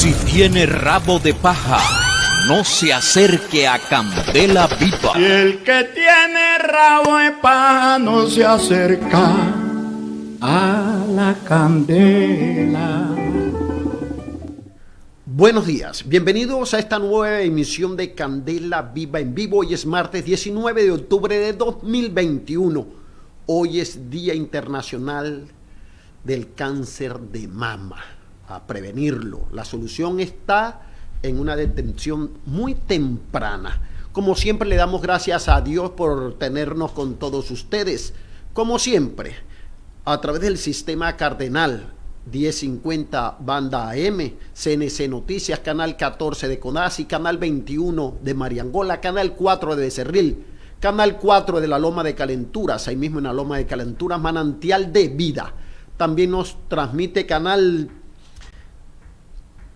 Si tiene rabo de paja, no se acerque a Candela Viva. Y el que tiene rabo de paja no se acerca a la candela. Buenos días, bienvenidos a esta nueva emisión de Candela Viva en vivo. Hoy es martes 19 de octubre de 2021. Hoy es Día Internacional del Cáncer de Mama. A prevenirlo. La solución está en una detención muy temprana. Como siempre le damos gracias a Dios por tenernos con todos ustedes. Como siempre, a través del sistema cardenal 1050 Banda AM, CNC Noticias, Canal 14 de CONASI, Canal 21 de Mariangola, Canal 4 de Becerril, Canal 4 de la Loma de Calenturas, ahí mismo en la Loma de Calenturas, Manantial de Vida. También nos transmite Canal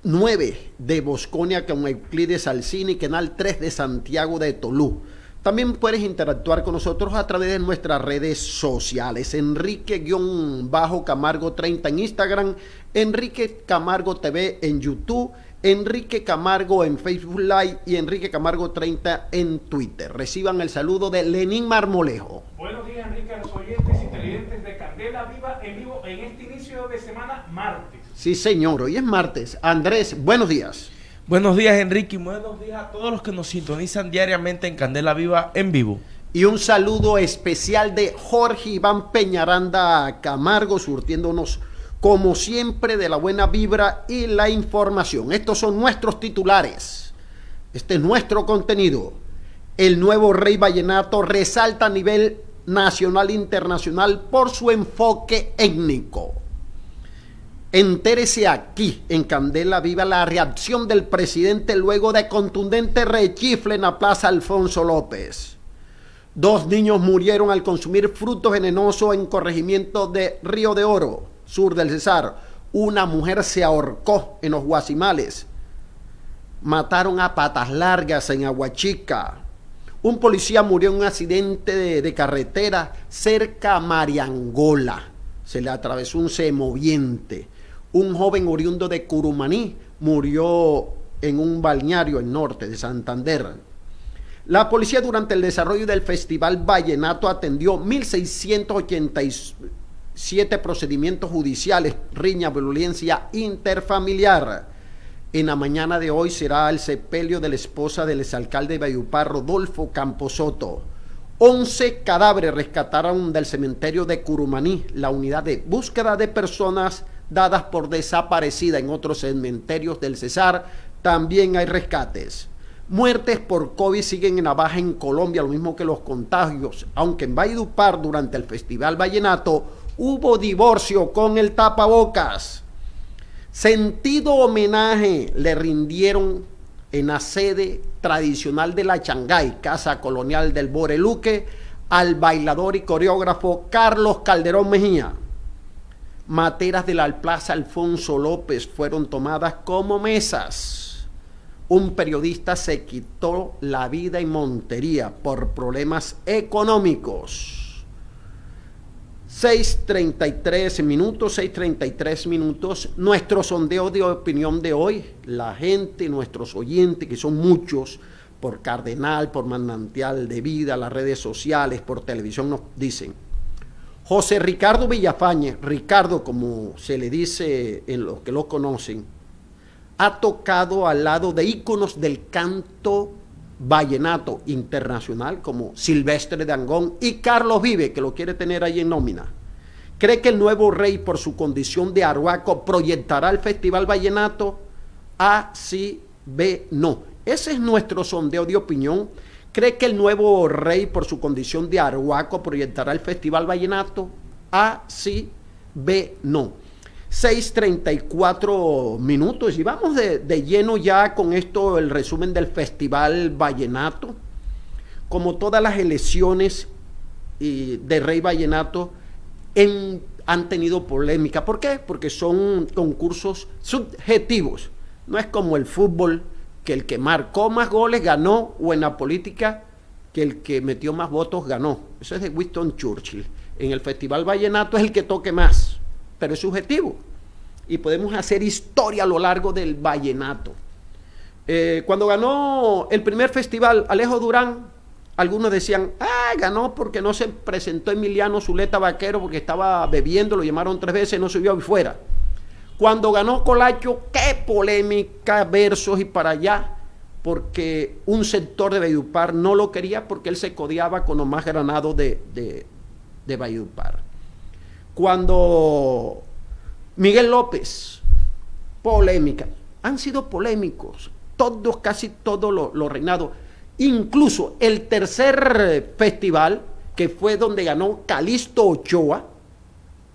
9 de Bosconia con Euclides Alcini, Canal 3 de Santiago de Tolú. También puedes interactuar con nosotros a través de nuestras redes sociales. Enrique-Camargo 30 en Instagram, Enrique Camargo TV en YouTube, Enrique Camargo en Facebook Live y Enrique Camargo 30 en Twitter. Reciban el saludo de Lenín Marmolejo. Buenos días, Enrique, a los oyentes y televidentes de Candela Viva en vivo en este inicio de semana martes. Sí, señor, hoy es martes. Andrés, buenos días. Buenos días, Enrique, y buenos días a todos los que nos sintonizan diariamente en Candela Viva en vivo. Y un saludo especial de Jorge Iván Peñaranda Camargo, surtiéndonos como siempre de la buena vibra y la información. Estos son nuestros titulares. Este es nuestro contenido. El nuevo Rey Vallenato resalta a nivel nacional e internacional por su enfoque étnico. Entérese aquí, en Candela Viva, la reacción del presidente luego de contundente rechifle en la Plaza Alfonso López. Dos niños murieron al consumir frutos venenosos en corregimiento de Río de Oro, sur del Cesar. Una mujer se ahorcó en los Guasimales. Mataron a patas largas en Aguachica. Un policía murió en un accidente de, de carretera cerca a Mariangola. Se le atravesó un semoviente un joven oriundo de Curumaní murió en un balneario en norte de Santander. La policía durante el desarrollo del Festival Vallenato atendió 1.687 procedimientos judiciales, riña, violencia interfamiliar. En la mañana de hoy será el sepelio de la esposa del exalcalde de Bayupar, Rodolfo Camposoto. 11 cadáveres rescataron del cementerio de Curumaní, la unidad de búsqueda de personas dadas por desaparecida en otros cementerios del Cesar, también hay rescates. Muertes por COVID siguen en la baja en Colombia, lo mismo que los contagios, aunque en Valledupar durante el Festival Vallenato hubo divorcio con el tapabocas. Sentido homenaje le rindieron en la sede tradicional de la Changay, Casa Colonial del Boreluque, al bailador y coreógrafo Carlos Calderón Mejía materas de la Plaza Alfonso López fueron tomadas como mesas. Un periodista se quitó la vida en Montería por problemas económicos. 6.33 minutos, 6.33 minutos. Nuestro sondeo de opinión de hoy, la gente, nuestros oyentes, que son muchos, por Cardenal, por Manantial de Vida, las redes sociales, por televisión, nos dicen, José Ricardo Villafañe, Ricardo como se le dice en los que lo conocen, ha tocado al lado de íconos del canto vallenato internacional como Silvestre de Angón y Carlos Vive, que lo quiere tener ahí en nómina. ¿Cree que el nuevo rey, por su condición de arhuaco, proyectará el Festival Vallenato? A, sí, B, no. Ese es nuestro sondeo de opinión ¿Cree que el nuevo rey, por su condición de arhuaco, proyectará el Festival Vallenato? A, sí, B, no. 6.34 minutos y vamos de, de, lleno ya con esto, el resumen del Festival Vallenato. Como todas las elecciones y de Rey Vallenato, en han tenido polémica. ¿Por qué? Porque son concursos subjetivos. No es como el fútbol, que el que marcó más goles ganó, o en la política, que el que metió más votos ganó. Eso es de Winston Churchill. En el Festival Vallenato es el que toque más, pero es subjetivo. Y podemos hacer historia a lo largo del Vallenato. Eh, cuando ganó el primer festival, Alejo Durán, algunos decían, ah, ganó porque no se presentó Emiliano Zuleta Vaquero porque estaba bebiendo, lo llamaron tres veces, no subió fuera. Cuando ganó Colacho, qué polémica, versos y para allá, porque un sector de Valledupar no lo quería porque él se codiaba con los más granados de, de. Cuando Miguel López, polémica, han sido polémicos, todos, casi todos los lo reinados Incluso el tercer festival, que fue donde ganó Calisto Ochoa,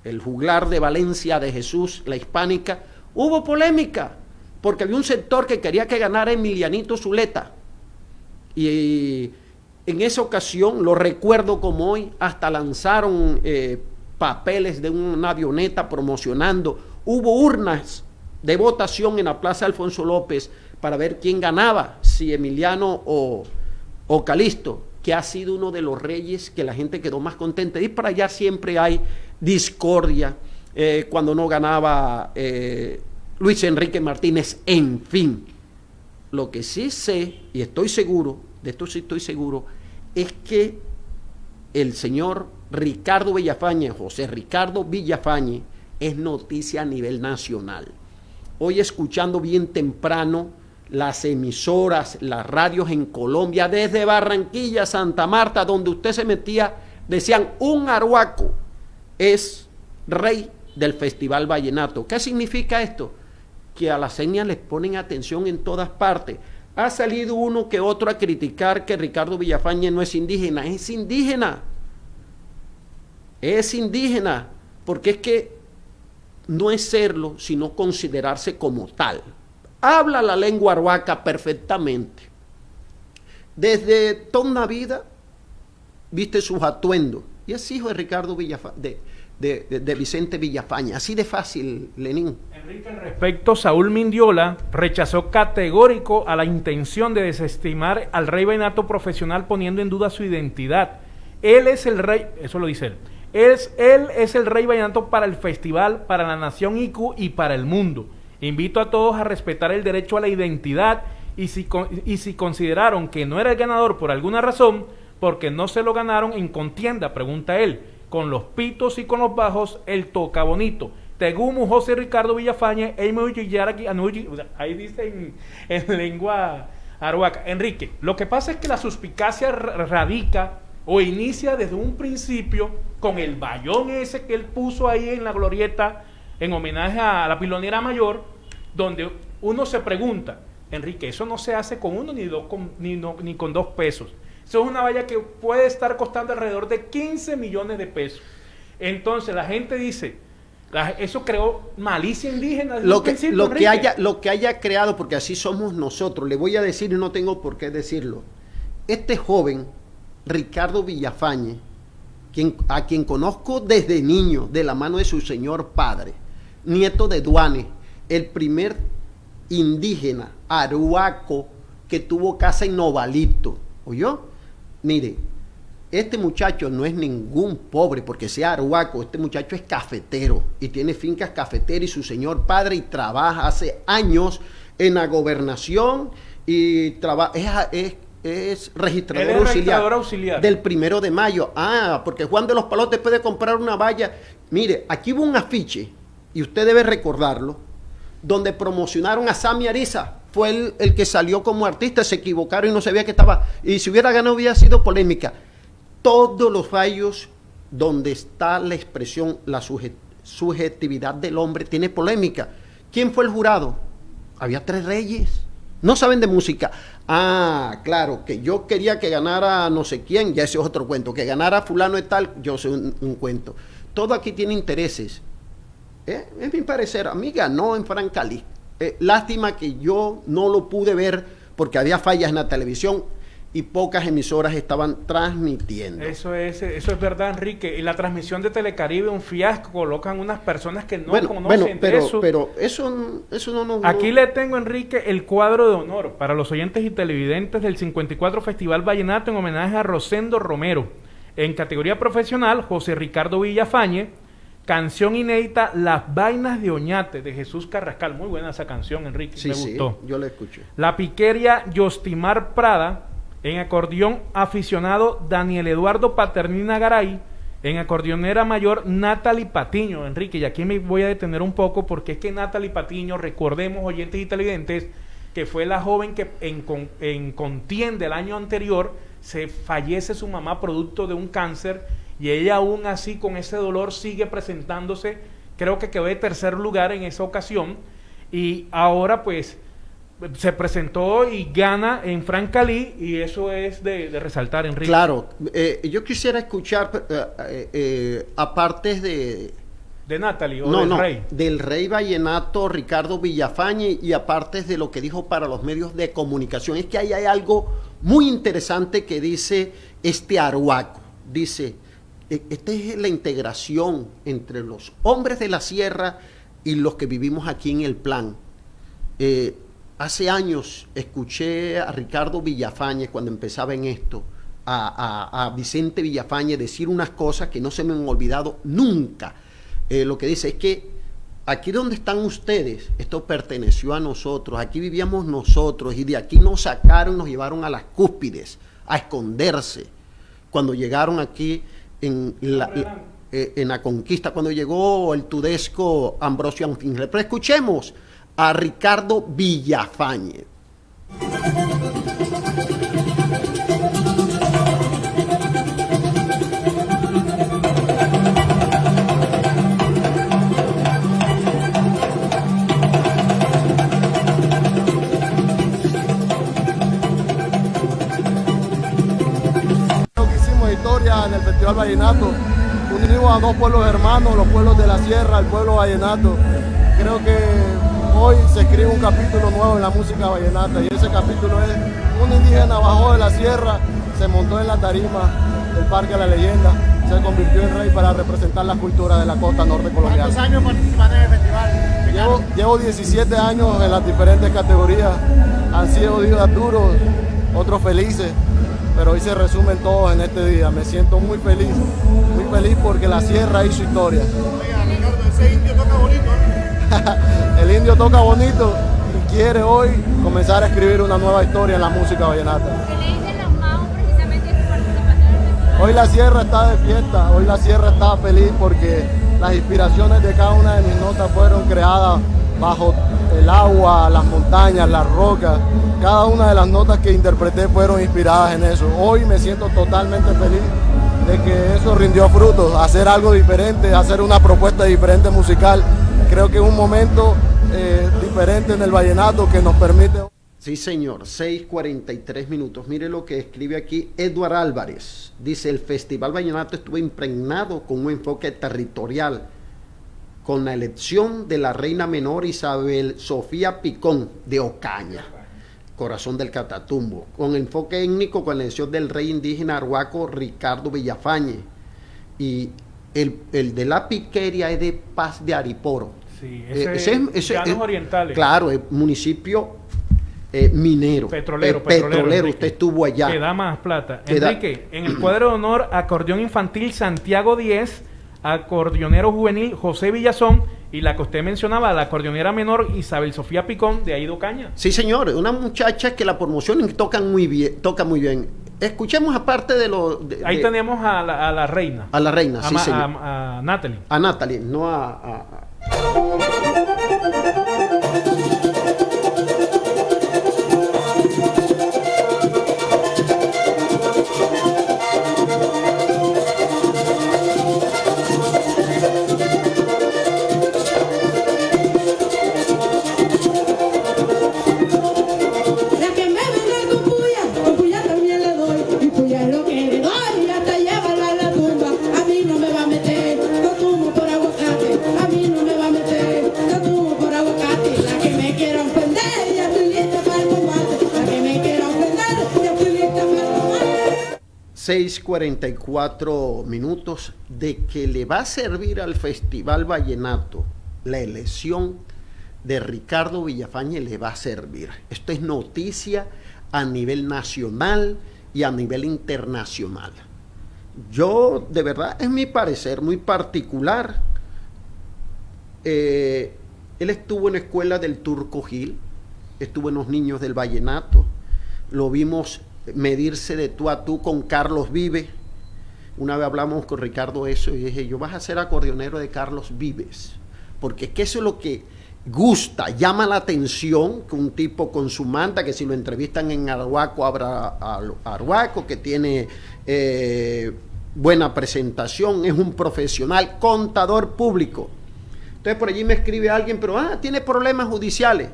el juglar de Valencia de Jesús, la hispánica, hubo polémica, porque había un sector que quería que ganara Emilianito Zuleta. Y en esa ocasión, lo recuerdo como hoy, hasta lanzaron eh, papeles de una avioneta promocionando. Hubo urnas de votación en la Plaza Alfonso López para ver quién ganaba, si Emiliano o, o Calisto, que ha sido uno de los reyes que la gente quedó más contenta. Y para allá siempre hay discordia, eh, cuando no ganaba eh, Luis Enrique Martínez, en fin. Lo que sí sé, y estoy seguro, de esto sí estoy seguro, es que el señor Ricardo Villafañe, José Ricardo Villafañe, es noticia a nivel nacional. Hoy escuchando bien temprano las emisoras, las radios en Colombia, desde Barranquilla, Santa Marta, donde usted se metía, decían, un arhuaco es rey del Festival Vallenato. ¿Qué significa esto? Que a las señas les ponen atención en todas partes. Ha salido uno que otro a criticar que Ricardo Villafañe no es indígena. Es indígena. Es indígena. Porque es que no es serlo, sino considerarse como tal habla la lengua arhuaca perfectamente. Desde toda una vida viste sus atuendos. Y es hijo de Ricardo Villafa de, de, Vicente Villafaña. Así de fácil, Lenín. Enrique, al respecto, Saúl Mindiola rechazó categórico a la intención de desestimar al rey Benato profesional poniendo en duda su identidad. Él es el rey, eso lo dice él. Es, él es el rey vallenato para el festival, para la nación ICU y para el mundo. Invito a todos a respetar el derecho a la identidad y si, y si consideraron que no era el ganador por alguna razón, porque no se lo ganaron en contienda, pregunta él, con los pitos y con los bajos, el toca bonito. Tegumu, José Ricardo Villafañe, ahí dice en, en lengua aruaca. Enrique, lo que pasa es que la suspicacia radica o inicia desde un principio con el bayón ese que él puso ahí en la glorieta en homenaje a la pilonera mayor, donde uno se pregunta, Enrique, eso no se hace con uno ni, dos, con, ni, ni con dos pesos. Eso es una valla que puede estar costando alrededor de 15 millones de pesos. Entonces la gente dice, eso creó malicia indígena. Lo que, lo, que haya, lo que haya creado, porque así somos nosotros, le voy a decir y no tengo por qué decirlo. Este joven, Ricardo Villafañe, quien, a quien conozco desde niño, de la mano de su señor padre, nieto de Duane, el primer indígena aruaco que tuvo casa en Novalito. ¿Oyó? Mire, este muchacho no es ningún pobre porque sea aruaco, este muchacho es cafetero y tiene fincas cafeteras y su señor padre y trabaja hace años en la gobernación y trabaja, es, es, registrador, auxiliar, del primero de mayo. Ah, porque Juan de los Palotes puede comprar una valla. Mire, aquí hubo un afiche y usted debe recordarlo, donde promocionaron a Sammy Ariza. Fue el, que salió como artista, se equivocaron y no sabía que estaba. Y si hubiera ganado hubiera sido polémica. Todos los fallos donde está la expresión, la subjetividad del hombre, tiene polémica. ¿Quién fue el jurado? Había tres reyes. No saben de música. Ah, claro, que yo quería que ganara no sé quién, ya ese es otro cuento. Que ganara fulano y tal, yo sé un cuento. Todo aquí tiene intereses. Eh, es mi parecer, a mí ganó en Francali. Eh, lástima que yo no lo pude ver porque había fallas en la televisión. y pocas emisoras estaban transmitiendo. Eso es, eso es verdad, Enrique. Y la transmisión de Telecaribe, un fiasco, colocan unas personas que no bueno, conocen bueno, pero, eso. pero eso, eso no nos... Aquí no- le tengo, Enrique, el cuadro de honor para los oyentes y televidentes del 54 Festival Vallenato en homenaje a Rosendo Romero. En categoría profesional, José Ricardo Villafañe, canción inédita Las Vainas de Oñate de Jesús Carrascal. Muy buena esa canción, Enrique, Sí, me sí, gustó. yo la escuché. La piqueria Yostimar Prada, en acordeón aficionado Daniel Eduardo Paternina Garay, en acordeonera mayor Natalie Patiño, Enrique, y aquí me voy a detener un poco porque es que Natalie Patiño, recordemos oyentes y televidentes, que fue la joven que en, con- en contienda el año anterior se fallece su mamá producto de un cáncer y ella aún así con ese dolor sigue presentándose, creo que quedó de tercer lugar en esa ocasión y ahora pues se presentó y gana en Francalí y eso es de, de resaltar, Enrique. Claro, eh, yo quisiera escuchar, eh, eh, eh, aparte de... De Natalie o No, del no, Rey. del rey vallenato Ricardo Villafañe y aparte de lo que dijo para los medios de comunicación, es que ahí hay algo muy interesante que dice este Aruaco. Dice, esta es la integración entre los hombres de la sierra y los que vivimos aquí en el plan. Eh, hace años escuché a Ricardo Villafañe cuando empezaba en esto, a, Vicente Villafañe decir unas cosas que no se me han olvidado nunca. Eh, lo que dice es que aquí donde están ustedes, esto perteneció a nosotros, aquí vivíamos nosotros y de aquí nos sacaron, nos llevaron a las cúspides, a esconderse. Cuando llegaron aquí en la, eh, en la conquista, cuando llegó el tudesco Ambrosio Anfingre. Pero escuchemos a Ricardo Villafañe. Festival Vallenato. Unimos a dos pueblos hermanos, los pueblos de la sierra, el pueblo vallenato. Creo que hoy se escribe un capítulo nuevo en la música vallenata y ese capítulo es un indígena bajó de la sierra, se montó en la tarima del Parque de la Leyenda, se convirtió en rey para representar la cultura de la costa norte colombiana. ¿Cuántos años en el festival? Llevo, llevo 17 años en las diferentes categorías. Han sido días duros, otros felices, pero hoy se resumen todos en este día. Me siento muy feliz, muy feliz porque la sierra hizo historia. Oiga, Ricardo, ese indio toca bonito, ¿eh? El indio toca bonito y quiere hoy comenzar a escribir una nueva historia en la música vallenata. ¿Qué le dicen los magos precisamente de su participación en el festival? Hoy la sierra está de fiesta, hoy la sierra está feliz porque las inspiraciones de cada una de mis notas fueron creadas bajo el agua, las montañas, las rocas. Cada una de las notas que interpreté fueron inspiradas en eso. Hoy me siento totalmente feliz de que eso rindió frutos, hacer algo diferente, hacer una propuesta diferente musical. Creo que es un momento eh, diferente en el vallenato que nos permite... Sí, señor, 6:43 minutos. Mire lo que escribe aquí Eduard Álvarez. Dice, el Festival Vallenato estuvo impregnado con un enfoque territorial, con la elección de la reina menor Isabel Sofía Picón de Ocaña, corazón del Catatumbo, con enfoque étnico con la elección del rey indígena arhuaco Ricardo Villafañe. Y el, el de la piqueria es de Paz de Ariporo. Sí, Eh, ese es Llanos Orientales. Claro, es municipio eh, minero. Petrolero, Eh, petrolero. Usted estuvo allá. Que da más plata. Da- Enrique, en el cuadro de honor, acordeón infantil Santiago 10, acordeonero juvenil José Villazón y la que usted mencionaba, la acordeonera menor Isabel Sofía Picón de Aido Caña. Sí, señor, una muchacha que la promoción tocan muy bien, toca muy bien. Escuchemos aparte de lo de- Ahí de- tenemos a la, a la reina. a la reina, a, sí, Ma- señor. a- a Natalie. A Natalie, no a- 6:44 minutos de que le va a servir al Festival Vallenato la elección de Ricardo Villafañe le va a servir. Esto es noticia a nivel nacional y a nivel internacional. Yo, de verdad, es mi parecer muy particular. Eh, él estuvo en la escuela del Turco Gil, estuvo en los niños del Vallenato, lo vimos medirse de tú a tú con Carlos Vive. Una vez hablamos con Ricardo eso y dije, yo vas a ser acordeonero de Carlos Vives, porque es que eso es lo que gusta, llama la atención que un tipo con su manta, que si lo entrevistan en Arhuaco, habrá Arhuaco, que tiene eh, buena presentación, es un profesional, contador público. Entonces por allí me escribe alguien, pero ah, tiene problemas judiciales.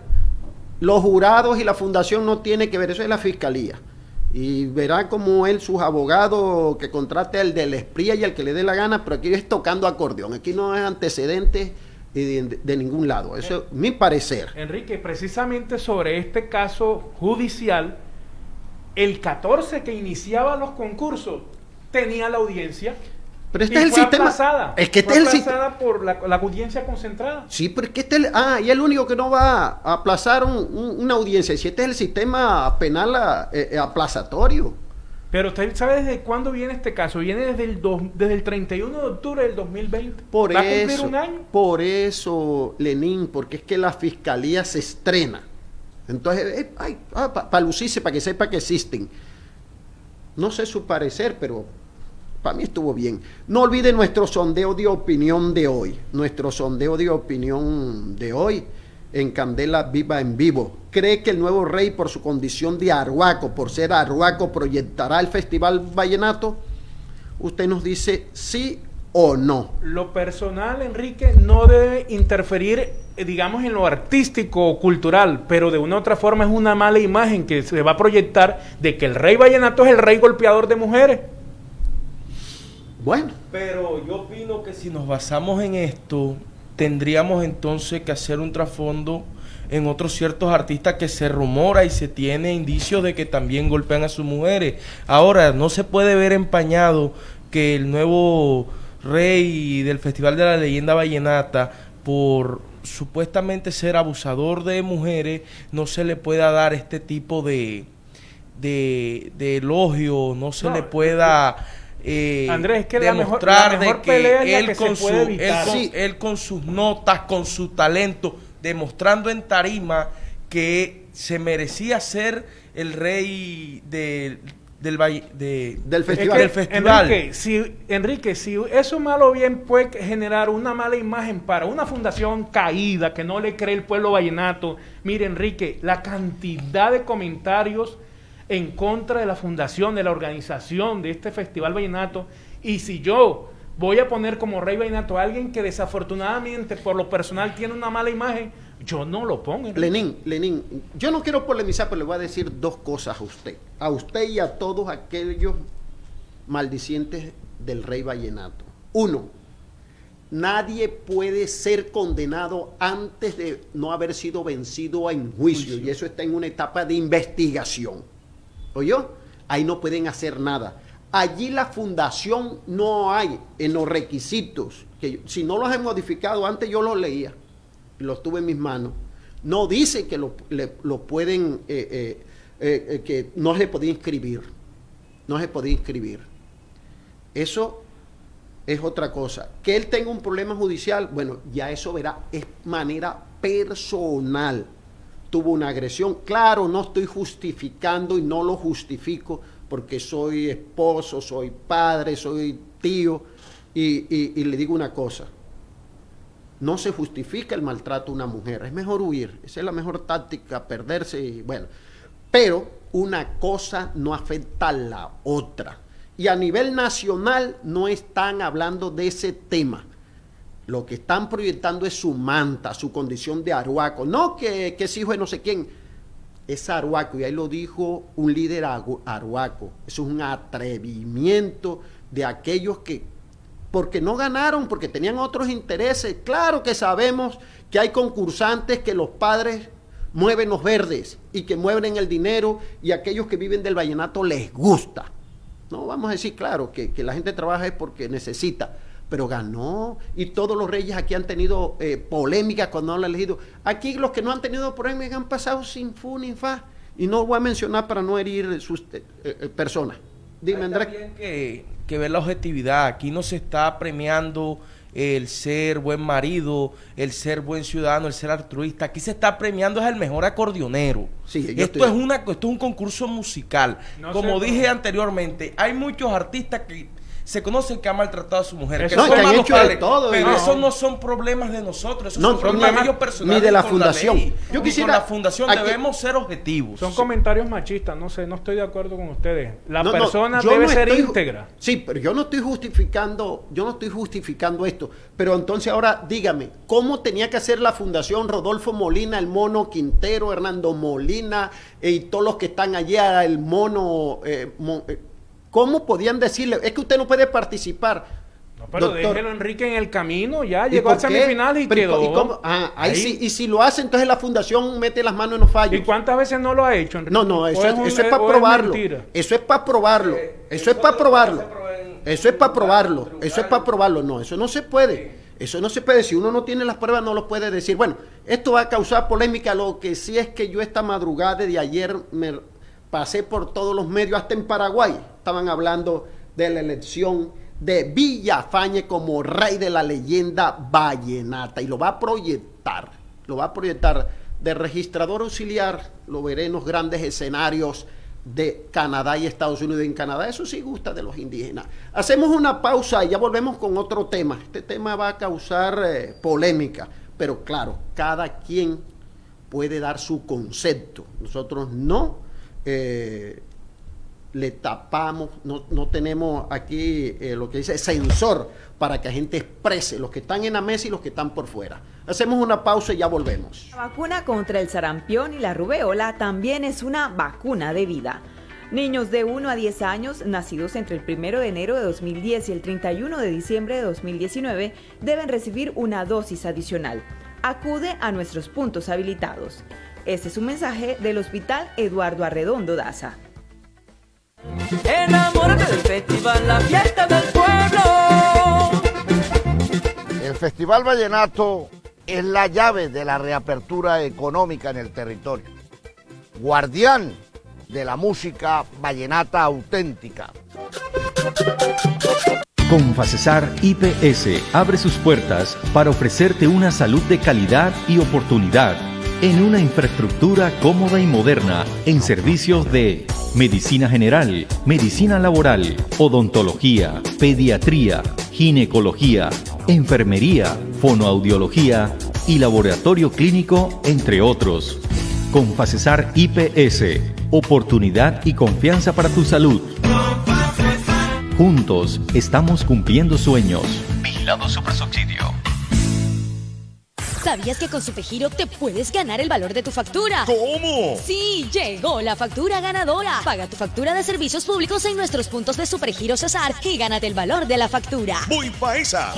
Los jurados y la fundación no tienen que ver, eso es la fiscalía. Y verá como él, sus abogados, que contrate al del espría y al que le dé la gana, pero aquí es tocando acordeón. Aquí no es antecedentes de, de, ningún lado. Eso es mi parecer. Enrique, precisamente sobre este caso judicial, el 14 que iniciaba los concursos tenía la audiencia. Pero este es el sistema. Aplazada, es que este fue es el aplazada por la, la, audiencia concentrada. Sí, pero es que este. Ah, y el único que no va a aplazar un, un, una audiencia. Si este es el sistema penal eh, aplazatorio. Pero usted sabe desde cuándo viene este caso. Viene desde el, do, desde el 31 de octubre del 2020. Por ¿Va eso, a cumplir un año? Por eso, Lenín, porque es que la fiscalía se estrena. Entonces, eh, ah, para pa lucirse, para que sepa que existen. No sé su parecer, pero para mí estuvo bien. No olvide nuestro sondeo de opinión de hoy. Nuestro sondeo de opinión de hoy en Candela Viva en Vivo. ¿Cree que el nuevo rey, por su condición de arhuaco, por ser arhuaco, proyectará el Festival Vallenato? Usted nos dice sí o no. Lo personal, Enrique, no debe interferir, digamos, en lo artístico o cultural, pero de una u otra forma es una mala imagen que se va a proyectar de que el rey vallenato es el rey golpeador de mujeres. Bueno. Pero yo opino que si nos basamos en esto, tendríamos entonces que hacer un trasfondo en otros ciertos artistas que se rumora y se tiene indicios de que también golpean a sus mujeres. Ahora, no se puede ver empañado que el nuevo rey del Festival de la Leyenda Vallenata, por supuestamente ser abusador de mujeres, no se le pueda dar este tipo de, de, de elogio, no se no, le pueda... Eh, Andrés, es que demostrar la mejor, la mejor de que, él, que con su, él, con, sí. él con sus notas, con su talento, demostrando en tarima que se merecía ser el rey de, del, de, del festival. Es que, del festival. Enrique si, Enrique, si eso malo bien puede generar una mala imagen para una fundación caída que no le cree el pueblo vallenato, mire Enrique, la cantidad de comentarios en contra de la fundación, de la organización de este Festival Vallenato. Y si yo voy a poner como Rey Vallenato a alguien que desafortunadamente por lo personal tiene una mala imagen, yo no lo pongo. Lenín, Lenín, yo no quiero polemizar, pero le voy a decir dos cosas a usted. A usted y a todos aquellos maldicientes del Rey Vallenato. Uno, nadie puede ser condenado antes de no haber sido vencido en juicio, juicio. y eso está en una etapa de investigación. ¿Oyó? Ahí no pueden hacer nada. Allí la fundación no hay en los requisitos, que si no los he modificado, antes yo los leía, los tuve en mis manos, no dice que lo, le, lo pueden, eh, eh, eh, que no se podía inscribir, no se podía inscribir. Eso es otra cosa. Que él tenga un problema judicial, bueno, ya eso verá, es manera personal tuvo una agresión. Claro, no estoy justificando y no lo justifico porque soy esposo, soy padre, soy tío y, y, le digo una cosa. No se justifica el maltrato a una mujer, es mejor huir, esa es la mejor táctica, perderse y bueno. Pero una cosa no afecta a la otra. Y a nivel nacional no están hablando de ese tema lo que están proyectando es su manta, su condición de aruaco. No que, es hijo de no sé quién. Es aruaco. Y ahí lo dijo un líder aruaco. Eso es un atrevimiento de aquellos que, porque no ganaron, porque tenían otros intereses. Claro que sabemos que hay concursantes que los padres mueven los verdes y que mueven el dinero y aquellos que viven del vallenato les gusta. No vamos a decir, claro, que, que la gente trabaja es porque necesita, pero ganó. Y todos los reyes aquí han tenido eh, polémicas cuando han elegido. Aquí los que no han tenido polémicas han pasado sin fu ni fa. Y no voy a mencionar para no herir sus eh, eh, personas. Dime, Hay Andrés. que, que ver la objetividad. Aquí no se está premiando el ser buen marido, el ser buen ciudadano, el ser altruista. Aquí se está premiando es el mejor acordeonero. Sí, esto, estoy- es una, esto es un concurso musical. No Como sé, dije anteriormente, hay muchos artistas que se conocen que han maltratado a su mujer. Eso que no, son que han hecho de todo, pero no. esos no son problemas de nosotros, esos No, son problemas problema de ellos personales. ni de la fundación. Yo quisiera- con la fundación aquí- debemos ser objetivos. Son comentarios machistas, no sé, no estoy de acuerdo con ustedes. La persona debe no ser estoy íntegra. Sí, pero yo no estoy justificando, yo no estoy justificando esto. Pero entonces ahora dígame, ¿cómo tenía que hacer la fundación Rodolfo Molina, el mono Quintero, Hernando Molina eh, y todos los que están allá, el mono, eh, eh, ¿cómo podían decirle? Es que usted no puede participar. No, pero Doctor. déjelo Enrique en el camino, ya ¿Y llegó a semifinales y Pero, quedó. ¿y cómo? Ah, ahí Ahí. sí, y si lo hace, entonces la fundación mete las manos en los fallos. ¿Y cuántas veces no lo ha hecho, Enrique? No, no, eso ¿O es, un- eso es para probarlo. Eso es para probarlo. Eso es para probarlo. Eso es para probarlo. Eso es para probarlo. No, eso no se puede. Eso no se puede. Si uno no tiene las pruebas, no lo puede decir. Bueno, esto va a causar polémica. Lo que sí es que yo esta madrugada de ayer me pasé por todos los medios, hasta en Paraguay. Estaban hablando de la elección de Villafañe como rey de la leyenda vallenata. Y lo va a proyectar. Lo va a proyectar de registrador auxiliar. Lo veré en los grandes escenarios de Canadá y Estados Unidos. En Canadá eso sí gusta de los indígenas. Hacemos una pausa y ya volvemos con otro tema. Este tema va a causar eh, polémica, pero claro, cada quien puede dar su concepto. Nosotros no eh, le tapamos, no, no tenemos aquí eh, lo que dice censor para que la gente exprese los que están en la mesa y los que están por fuera. Hacemos una pausa y ya volvemos. La vacuna contra el sarampión y la rubeola también es una vacuna de vida. Niños de 1 a 10 años, nacidos entre el 1 de enero de 2010 y el 31 de diciembre de 2019, deben recibir una dosis adicional. Acude a nuestros puntos habilitados. Este es un mensaje del Hospital Eduardo Arredondo Daza. Enamórate del festival, la fiesta del pueblo. El Festival Vallenato es la llave de la reapertura económica en el territorio. Guardián de la música vallenata auténtica. Confacesar IPS abre sus puertas para ofrecerte una salud de calidad y oportunidad en una infraestructura cómoda y moderna en servicios de medicina general, medicina laboral, odontología, pediatría, ginecología, enfermería, fonoaudiología y laboratorio clínico, entre otros. Confacesar IPS, oportunidad y confianza para tu salud. Juntos estamos cumpliendo sueños. ¿Sabías que con Supergiro te puedes ganar el valor de tu factura? ¿Cómo? Sí, llegó la factura ganadora. Paga tu factura de servicios públicos en nuestros puntos de Supergiro Cesar y gánate el valor de la factura. Voy pa' esa.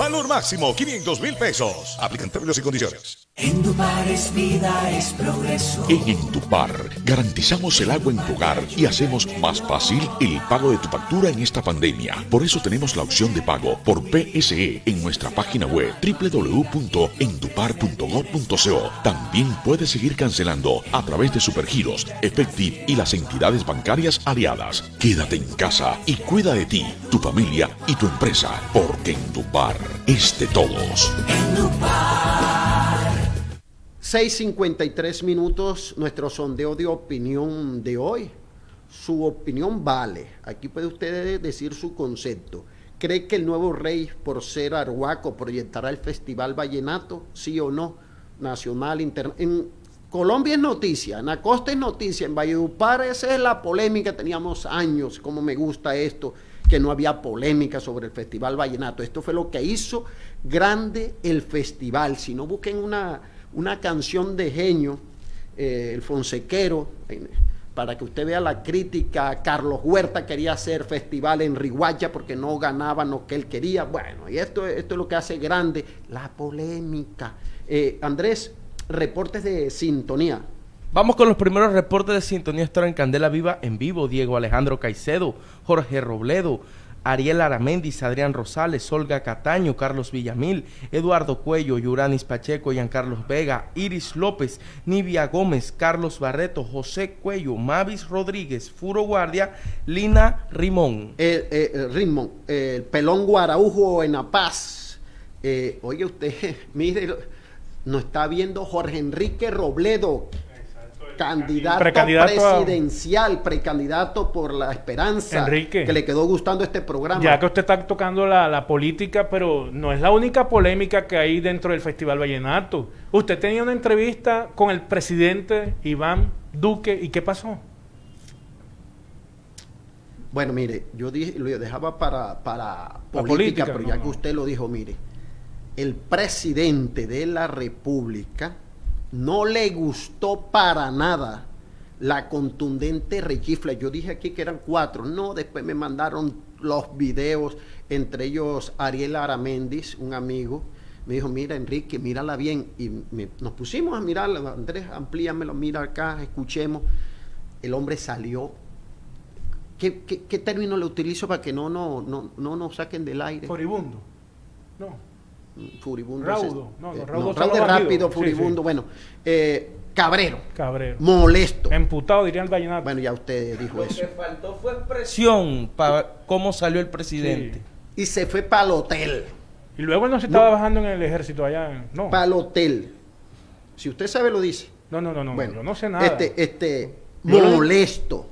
Valor máximo 500 mil pesos. Aplican términos y condiciones. Endupar es vida, es progreso. En Endupar garantizamos el agua en tu hogar y hacemos más fácil el pago de tu factura en esta pandemia. Por eso tenemos la opción de pago por PSE en nuestra página web www.endupar.gov.co. También puedes seguir cancelando a través de Supergiros, Efectiv y las entidades bancarias aliadas. Quédate en casa y cuida de ti, tu familia y tu empresa, porque Endupar es de todos. 6.53 minutos, nuestro sondeo de opinión de hoy. Su opinión vale. Aquí puede usted decir su concepto. ¿Cree que el nuevo rey, por ser arhuaco, proyectará el Festival Vallenato? ¿Sí o no? Nacional, interna En Colombia es noticia, en la costa es noticia, en Valledupar esa es la polémica, teníamos años, como me gusta esto, que no había polémica sobre el Festival Vallenato. Esto fue lo que hizo grande el festival. Si no busquen una, una canción de genio, eh, el Fonsequero, para que usted vea la crítica. Carlos Huerta quería hacer festival en Riguacha porque no ganaban lo que él quería. Bueno, y esto, esto es lo que hace grande la polémica. Eh, Andrés, reportes de sintonía. Vamos con los primeros reportes de sintonía estar en Candela Viva en vivo. Diego Alejandro Caicedo, Jorge Robledo, Ariel Aramendiz, Adrián Rosales, Olga Cataño, Carlos Villamil, Eduardo Cuello, Yuranis Pacheco, Carlos Vega, Iris López, Nivia Gómez, Carlos Barreto, José Cuello, Mavis Rodríguez, Furo Guardia, Lina Rimón. Eh, eh, Rimón, el pelón Guaraujo en La Paz. Eh, oye usted, mire, nos está viendo Jorge Enrique Robledo, candidato Precandidato a- presidencial, precandidato por la esperanza, Enrique. que le quedó gustando este programa. Ya que usted está tocando la, la política, pero no es la única polémica que hay dentro del Festival Vallenato. Usted tenía una entrevista con el presidente Iván Duque, ¿y qué pasó? Bueno, mire, yo dije, lo dejaba para, para política, política, pero no, ya no. que usted lo dijo, mire, el presidente de la República no le gustó para nada la contundente rechifla. Yo dije aquí que eran cuatro, no, después me mandaron los videos, entre ellos Ariel Aramendiz, un amigo, me dijo, mira Enrique, mírala bien, y me- nos pusimos a mirarla, Andrés, amplíamelo, mira acá, escuchemos, el hombre salió ¿Qué, término le utilizo para que no, no, no, no nos saquen del aire? Furibundo. No. Furibundo. Raudo. ese- No, no, eh, raudo no, son raudo los rápido. Sí, furibundo. sí. Bueno, eh, cabrero, Cabrero. molesto. Emputado, diría el Vallenato. Bueno, ya usted dijo eso. faltó fue expresión para cómo salió el presidente. Y se fue para el hotel. Y luego él no se estaba bajando en el ejército allá. en- No. Para el hotel. Si usted sabe, lo dice. No, no, no, no. Bueno, yo no sé nada. Este, este, lo- molesto.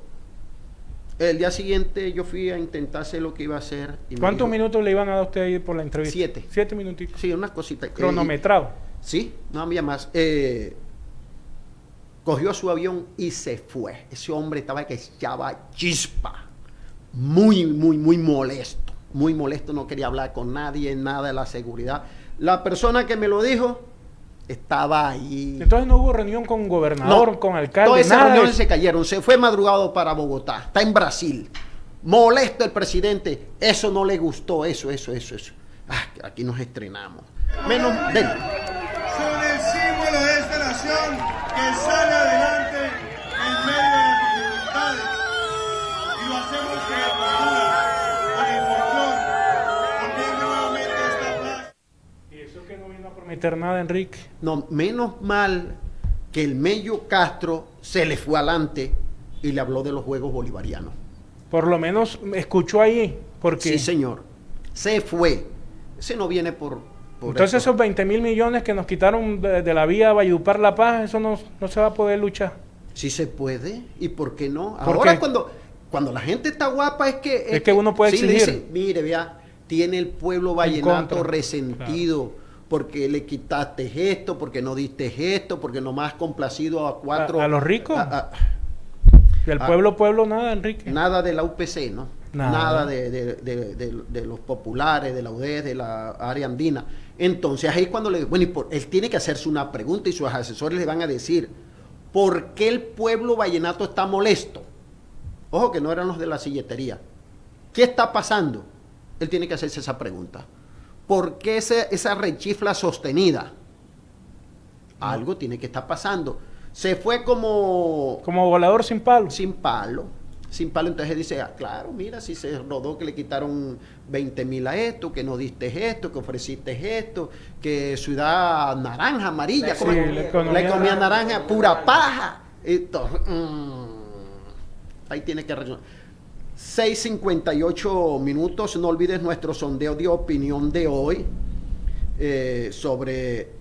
El día siguiente yo fui a intentar hacer lo que iba a hacer. y ¿Cuántos dijo- minutos le iban a dar a usted ahí por la entrevista? Siete. Siete minutitos. Sí, unas cositas. Cronometrado. Sí, no había más. Eh, cogió su avión y se fue. Ese hombre estaba que echaba chispa. Muy, muy, muy molesto. Muy molesto, no quería hablar con nadie, nada de la seguridad. La persona que me lo dijo estaba ahí. Entonces no hubo reunión con gobernador, No, con alcalde, Todas esas de reuniones se cayeron. Se fue madrugado para Bogotá. Está en Brasil. Molesto el presidente. Eso no le gustó. Eso, eso, eso, eso. Ah, aquí nos estrenamos. Menos. ven. Son el símbolo de esta nación que sale adelante en medio de las dificultades. Y lo hacemos con no vino a prometer nada, Enrique. No, menos mal que el Mello Castro se le fue adelante y le habló de los Juegos Bolivarianos. Por lo menos me escuchó ahí. Porque Sí, señor. Se fue. Ese no viene por. por entonces esto. esos 20 mil millones que nos quitaron de, de la vía Valledupar La Paz, eso no, no se va a poder luchar. Sí se puede. ¿Y por qué no? ¿Por Ahora qué? cuando, cuando la gente está guapa es que... Es que uno puede sí, le exigir. dicen, mire, vea, tiene el pueblo vallenato resentido. Porque le quitaste esto, porque no diste esto, porque nomás has complacido a cuatro... ¿A- a los ricos? a- a- Del pueblo, pueblo, nada, Enrique. Nada de la UPC, ¿no? Nada. Nada, de, de- de- de- de los populares, de la UDES, de la área andina. Entonces ahí cuando le... Bueno, y por- él tiene que hacerse una pregunta y sus asesores le van a decir, ¿por qué el pueblo vallenato está molesto? Ojo que no eran los de la silletería. ¿Qué está pasando? Él tiene que hacerse esa pregunta. ¿Por qué esa rechifla sostenida? Algo tiene que estar pasando. Se fue como... Como volador sin palo. Sin palo. Sin palo. Entonces dice, ah, claro, mira, si se rodó que le quitaron 20 mil a esto, que no diste esto, que ofreciste esto, que ciudad naranja, amarilla, Sí, como- la la economía economía, naranja. naranja, pura paja. Entonces, mm, ahí tiene que. 6.58 minutos. No olvides nuestro sondeo de opinión de hoy eh, sobre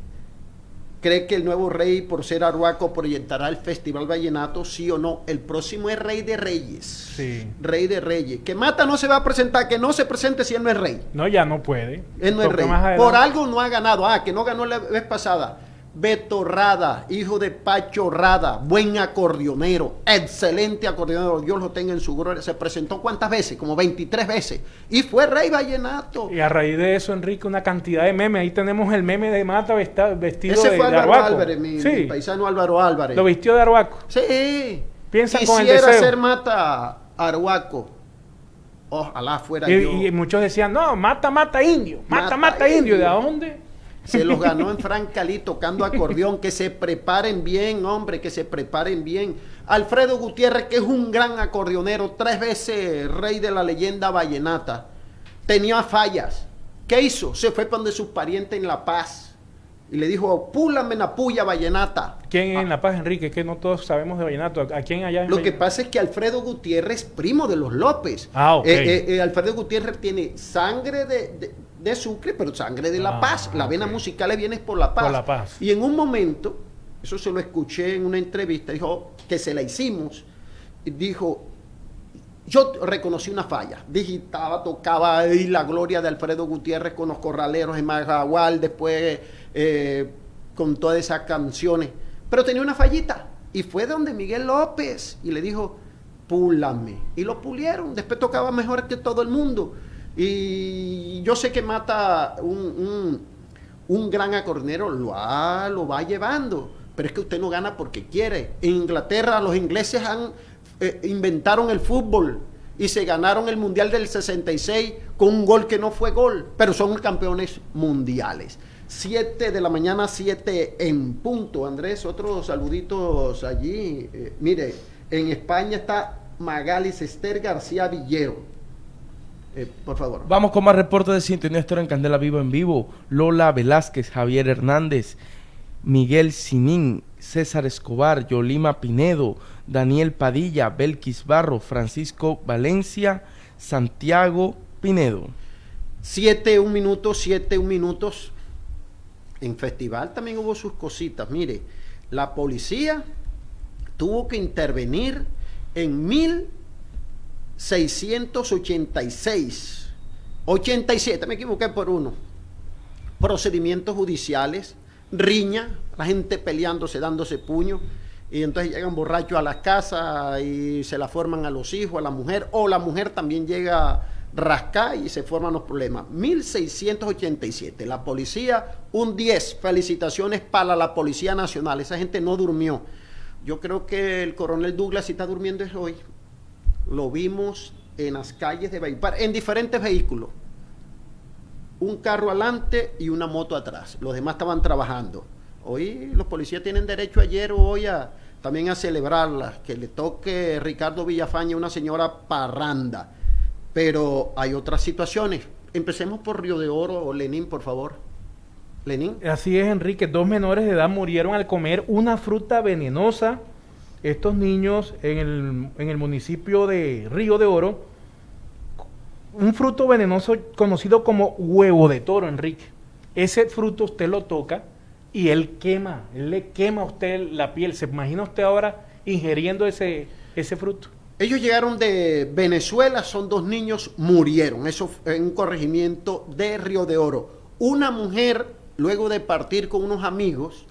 ¿Cree que el nuevo rey, por ser arhuaco, proyectará el Festival Vallenato? Sí o no. El próximo es Rey de Reyes. Sí. Rey de Reyes. Que Mata no se va a presentar, que no se presente si él no es rey. No, ya no puede. Él no es rey. Por algo no ha ganado. Ah, que no ganó la vez pasada. Beto Rada, hijo de Pacho Rada, buen acordeonero, excelente acordeonero, Dios lo tenga en su gloria. Se presentó cuántas veces, como 23 veces, y fue rey vallenato. Y a raíz de eso, Enrique, una cantidad de memes. Ahí tenemos el meme de Mata vestido Ese de, fue de Álvaro. Álvarez, mi, sí, mi paisano Álvaro Álvarez. lo vistió de arhuaco. Sí. Piensan con el Quisiera deseo. ser mata Arhuaco. Ojalá fuera Y, yo. y muchos decían, no, mata, mata indio, mata, Mata mata, indio. ¿De dónde? Se los ganó en Francalí tocando acordeón. Que se preparen bien, hombre, que se preparen bien. Alfredo Gutiérrez, que es un gran acordeonero, tres veces rey de la leyenda vallenata, tenía fallas. ¿Qué hizo? Se fue donde sus parientes en La Paz y le dijo, púlame la puya vallenata. ¿Quién en La Paz, Enrique? Que no todos sabemos de vallenato. ¿A quién allá? en Lo que pasa es que Alfredo Gutiérrez, primo de los López. Ah, ok. Eh, eh, eh, Alfredo Gutiérrez tiene sangre de, de- de Sucre, pero sangre de La Ah, Paz. La vena musical le viene por La Paz. Por La Paz. Y en un momento, eso se lo escuché en una entrevista, dijo que se la hicimos. Dijo, yo reconocí una falla. Digitaba, tocaba ahí la gloria de Alfredo Gutiérrez con los corraleros en Marragual, después eh, con todas esas canciones. Pero tenía una fallita. Y fue donde Miguel López y le dijo, púlame. Y lo pulieron. Después tocaba mejor que todo el mundo. Y yo sé que mata un, un, un gran acordeonero, lo, va- lo va llevando. Pero es que usted no gana porque quiere. En Inglaterra los ingleses han eh, inventaron el fútbol y se ganaron el Mundial del 66 con un gol que no fue gol, pero son campeones mundiales. 7 de la mañana, 7 en punto. Andrés, otros saluditos allí. Eh, mire, en España está Magalis Esther García Villero. Eh, por favor. Vamos con más reportes de Sintonía Estero en Candela Vivo en Vivo. Lola Velázquez, Javier Hernández, Miguel Sinín, César Escobar, Yolima Pinedo, Daniel Padilla, Belkis Barro, Francisco Valencia, Santiago Pinedo. 7, un minuto, 7, un minutos. En festival también hubo sus cositas. Mire, la policía tuvo que intervenir en 1686, 87, me equivoqué por uno. Procedimientos judiciales, riña, la gente peleándose, dándose puño. Y entonces llegan borrachos a las casas y se la forman a los hijos, a la mujer, o la mujer también llega rascar y se forman los problemas. 1687, la policía, un 10. Felicitaciones para la Policía Nacional. Esa gente no durmió. Yo creo que el coronel Douglas si está durmiendo es hoy. Lo vimos en las calles de Valledupar, en diferentes vehículos. Un carro adelante y una moto atrás. Los demás estaban trabajando. Hoy los policías tienen derecho ayer o hoy a, también a celebrarla. Que le toque Ricardo Villafaña una señora parranda. Pero hay otras situaciones. Empecemos por Río de Oro o Lenín, por favor. Lenín. Así es, Enrique. Dos menores de edad murieron al comer una fruta venenosa. Estos niños en el, en el municipio de Río de Oro, un fruto venenoso conocido como huevo de toro, Enrique. Ese fruto usted lo toca y él quema, él le quema a usted la piel. ¿Se imagina usted ahora ingiriendo ese, ese fruto? Ellos llegaron de Venezuela, son dos niños, murieron. Eso en un corregimiento de Río de Oro. Una mujer, luego de partir con unos amigos,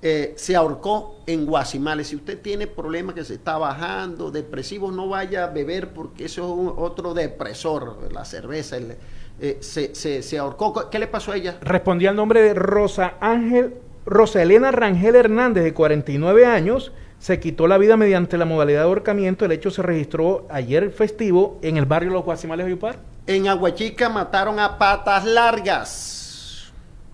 eh, se ahorcó en Guasimales. Si usted tiene problemas que se está bajando, depresivos, no vaya a beber porque eso es otro depresor, la cerveza. el- eh, se, se- se ahorcó. ¿Qué le pasó a ella? Respondía al nombre de Rosa Ángel, Rosa Elena Rangel Hernández, de 49 años, se quitó la vida mediante la modalidad de ahorcamiento. El hecho se registró ayer festivo en el barrio Los Guasimales de Uyupar. En Aguachica mataron a patas largas.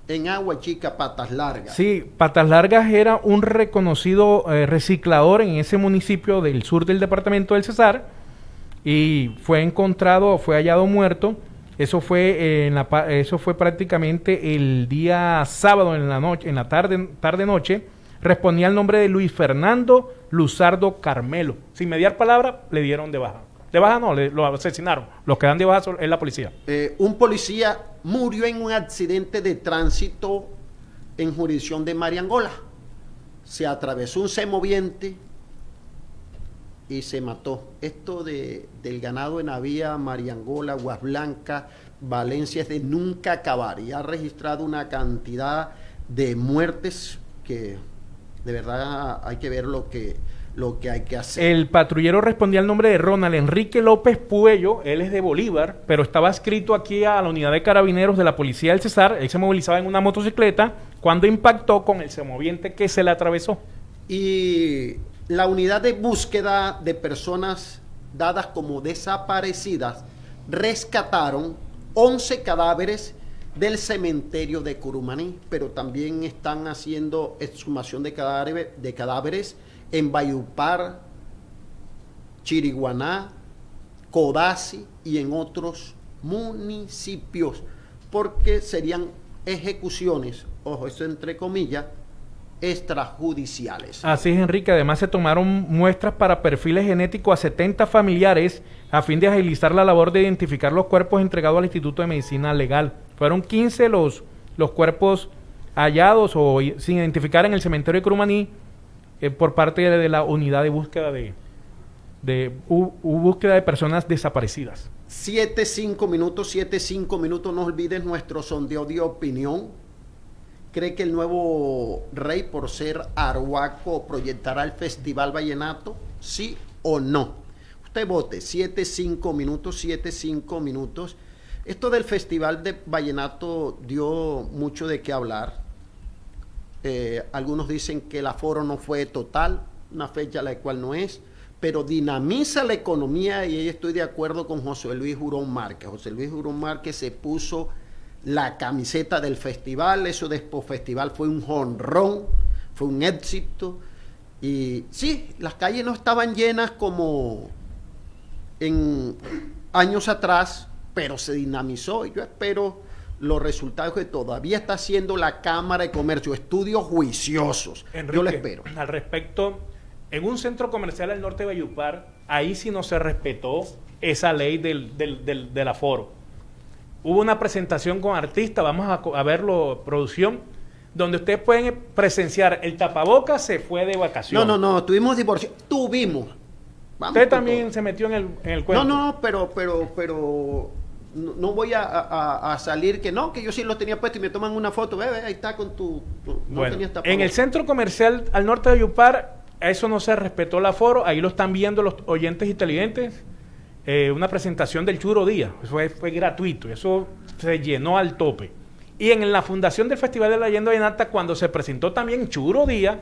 En Aguachica, patas largas. Sí, Patas Largas era un reconocido eh, reciclador en ese municipio del sur del departamento del Cesar y fue encontrado, fue hallado muerto. Eso fue eh, en la, eso fue prácticamente el día sábado en la noche, en la tarde, tarde noche. Respondía al nombre de Luis Fernando Luzardo Carmelo. Sin mediar palabra, le dieron de baja. De baja no, le- lo asesinaron. Los que dan de baja es la policía. Eh, un policía murió en un accidente de tránsito en jurisdicción de Mariangola. Se atravesó un semoviente y se mató. Esto de, del ganado en Avía, Mariangola, Aguas Blancas, Valencia es de nunca acabar y ha registrado una cantidad de muertes que de verdad hay que ver lo que, lo que hay que hacer. El patrullero respondía al nombre de Ronald Enrique López Puello, él es de Bolívar, pero estaba escrito aquí a la unidad de carabineros de la policía del Cesar, él se movilizaba en una motocicleta cuando impactó con el semoviente que se le atravesó. Y la unidad de búsqueda de personas dadas como desaparecidas rescataron 11 cadáveres del cementerio de Curumaní, pero también están haciendo exhumación de cadáveres, en Bayupar, Chiriguaná, Codazzi y en otros municipios, porque serían ejecuciones, ojo, eso entre comillas, extrajudiciales. Así es, Enrique. Además, se tomaron muestras para perfiles genéticos a 70 familiares a fin de agilizar la labor de identificar los cuerpos entregados al Instituto de Medicina Legal. Fueron 15 los, los cuerpos hallados o sin identificar en el cementerio de Crumaní eh, por parte de, la unidad de búsqueda de, de búsqueda de personas desaparecidas. 7, 5 minutos, 7, 5 minutos. No olvides nuestro sondeo de opinión. ¿Cree que el nuevo rey, por ser arhuaco, proyectará el Festival Vallenato? ¿Sí o no? Usted vote. 7, 5 minutos, 7, 5 minutos. Esto del Festival de Vallenato dio mucho de qué hablar. Eh, algunos dicen que el aforo no fue total, una fecha la cual no es, pero dinamiza la economía y ahí estoy de acuerdo con José Luis Jurón Márquez. José Luis Jurón Márquez se puso la camiseta del festival, eso de Expo Festival fue un jonrón, fue un éxito. Y sí, las calles no estaban llenas como en años atrás, pero se dinamizó y yo espero los resultados que todavía está haciendo la Cámara de Comercio, estudios juiciosos. yo lo espero. Al respecto, en un centro comercial al norte de Bayupar, ahí sí no se respetó esa ley del, del, del, del aforo. Hubo una presentación con artistas, vamos a, verlo, producción, donde ustedes pueden presenciar el tapabocas se fue de No, vacaciones. no, no, tuvimos divorcio, tuvimos. Vamos Usted también se metió en el, en el No, cuento. no, pero, pero, pero no, no voy a, a- a salir que no, que yo sí lo tenía puesto y me toman una foto, ve, ve, ahí está con tu, tu- no Bueno, tenías en el centro comercial al norte de Yupar, eso no se respetó el aforo, ahí lo están viendo los oyentes y televidentes, eh, una presentación del Churo Día, eso fue, fue gratuito, eso se llenó al tope. Y en la fundación del Festival de la Leyenda Vallenata, cuando se presentó también Churo Día,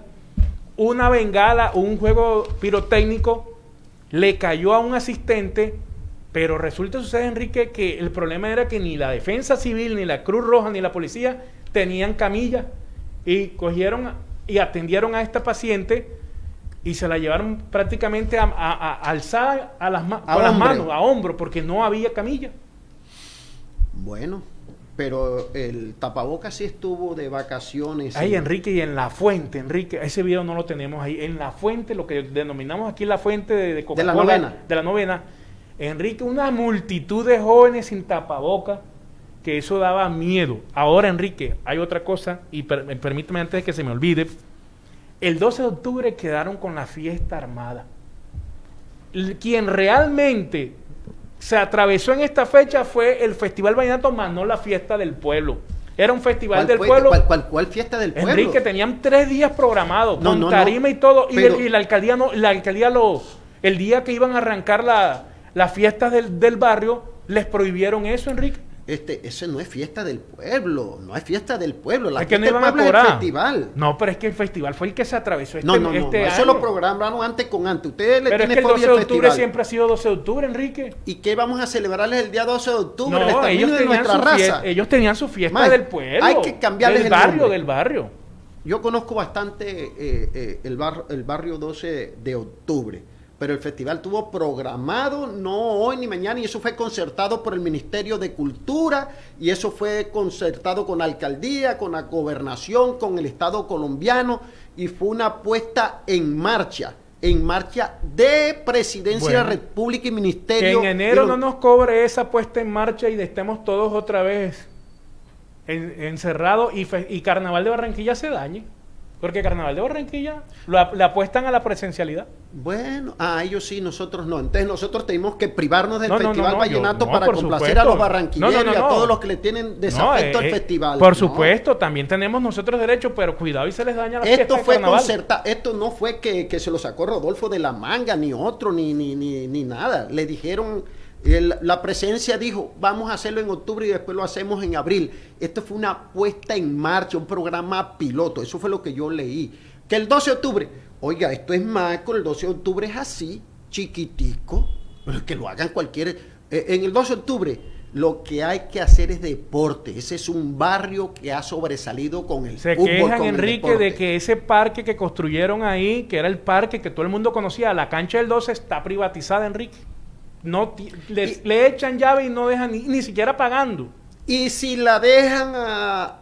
una bengala, un juego pirotécnico, le cayó a un asistente, pero resulta, sucede, Enrique, que el problema era que ni la defensa civil, ni la Cruz Roja, ni la policía tenían camilla y cogieron y atendieron a esta paciente y se la llevaron prácticamente a, a- a- alzada a las, ma- A con las hombre. manos, a hombro, porque no había camilla. Bueno, pero el tapabocas sí estuvo de vacaciones. Ahí, y- Enrique, y en la fuente, Enrique, ese video no lo tenemos ahí. En la fuente, lo que denominamos aquí la fuente de, de Coca-Cola. novena. De la novena. Enrique, una multitud de jóvenes sin tapaboca, que eso daba miedo. Ahora, Enrique, hay otra cosa, y per- permíteme antes de que se me olvide. El 12 de octubre quedaron con la fiesta armada. Quien realmente se atravesó en esta fecha fue el Festival Vallenato, más no la fiesta del pueblo. Era un festival ¿Cuál del pueblo. cuál- cuál- cuál fiesta del pueblo? Enrique, tenían tres días programados, No, con no, no, tarima y todo, y, el- y la alcaldía no, la alcaldía lo, el día que iban a arrancar la, las fiestas del, del barrio, les prohibieron eso, Enrique. Este, ese no es fiesta del pueblo, no es fiesta del pueblo. La es que no iban del a pueblo es el cobrar. festival. No, pero es que el festival fue el que se atravesó este, No, no, no, este no, eso lo programaron antes con antes. Ustedes le Pero es que el fobia 12 de octubre festival. siempre ha sido 12 de octubre, Enrique. ¿Y qué vamos a celebrarles el día 12 de octubre? No, ellos de tenían, nuestra raza. ellos tenían su fiesta del pueblo. hay que cambiarles del el barrio, nombre. del barrio. Yo conozco bastante eh, eh, el, bar- el barrio 12 de octubre, pero el festival tuvo programado no hoy ni mañana y eso fue concertado por el Ministerio de Cultura y eso fue concertado con la alcaldía, con la gobernación, con el Estado colombiano y fue una puesta en marcha, en marcha de Presidencia de la Bueno. República y Que Ministerio. en enero no nos cobre esa puesta en marcha y estemos todos otra vez en- encerrados y, y Carnaval de Barranquilla se dañe. Porque Carnaval de Barranquilla lo le apuestan a la presencialidad. Bueno, ah, ellos sí, nosotros no. Entonces nosotros tenemos que privarnos del No, no, no, Festival no, Vallenato para complacer supuesto. a los barranquilleros y a todos los que le tienen desafecto al eh, festival. Por supuesto, también tenemos nosotros derecho, pero cuidado y se les daña la Esto fiesta fue concertado, esto no fue que, que se lo sacó Rodolfo de la manga, ni otro, ni, ni, ni, ni nada. Le dijeron, el- la presencia dijo, vamos a hacerlo en octubre y después lo hacemos en abril. Esto fue una puesta en marcha, un programa piloto, eso fue lo que yo leí. Que el 12 de octubre, oiga, esto es Maco, el 12 de octubre es así, chiquitico, pero que lo hagan cualquier... eh, en el 12 de octubre Lo que hay que hacer es deporte. Ese es un barrio que ha sobresalido con el Se fútbol, quejan, con Enrique, de que ese parque que construyeron ahí, que era el parque que todo el mundo conocía, la cancha del 12 está privatizada, Enrique. No le, le echan llave y no dejan ni, ni siquiera pagando. Y si la dejan a-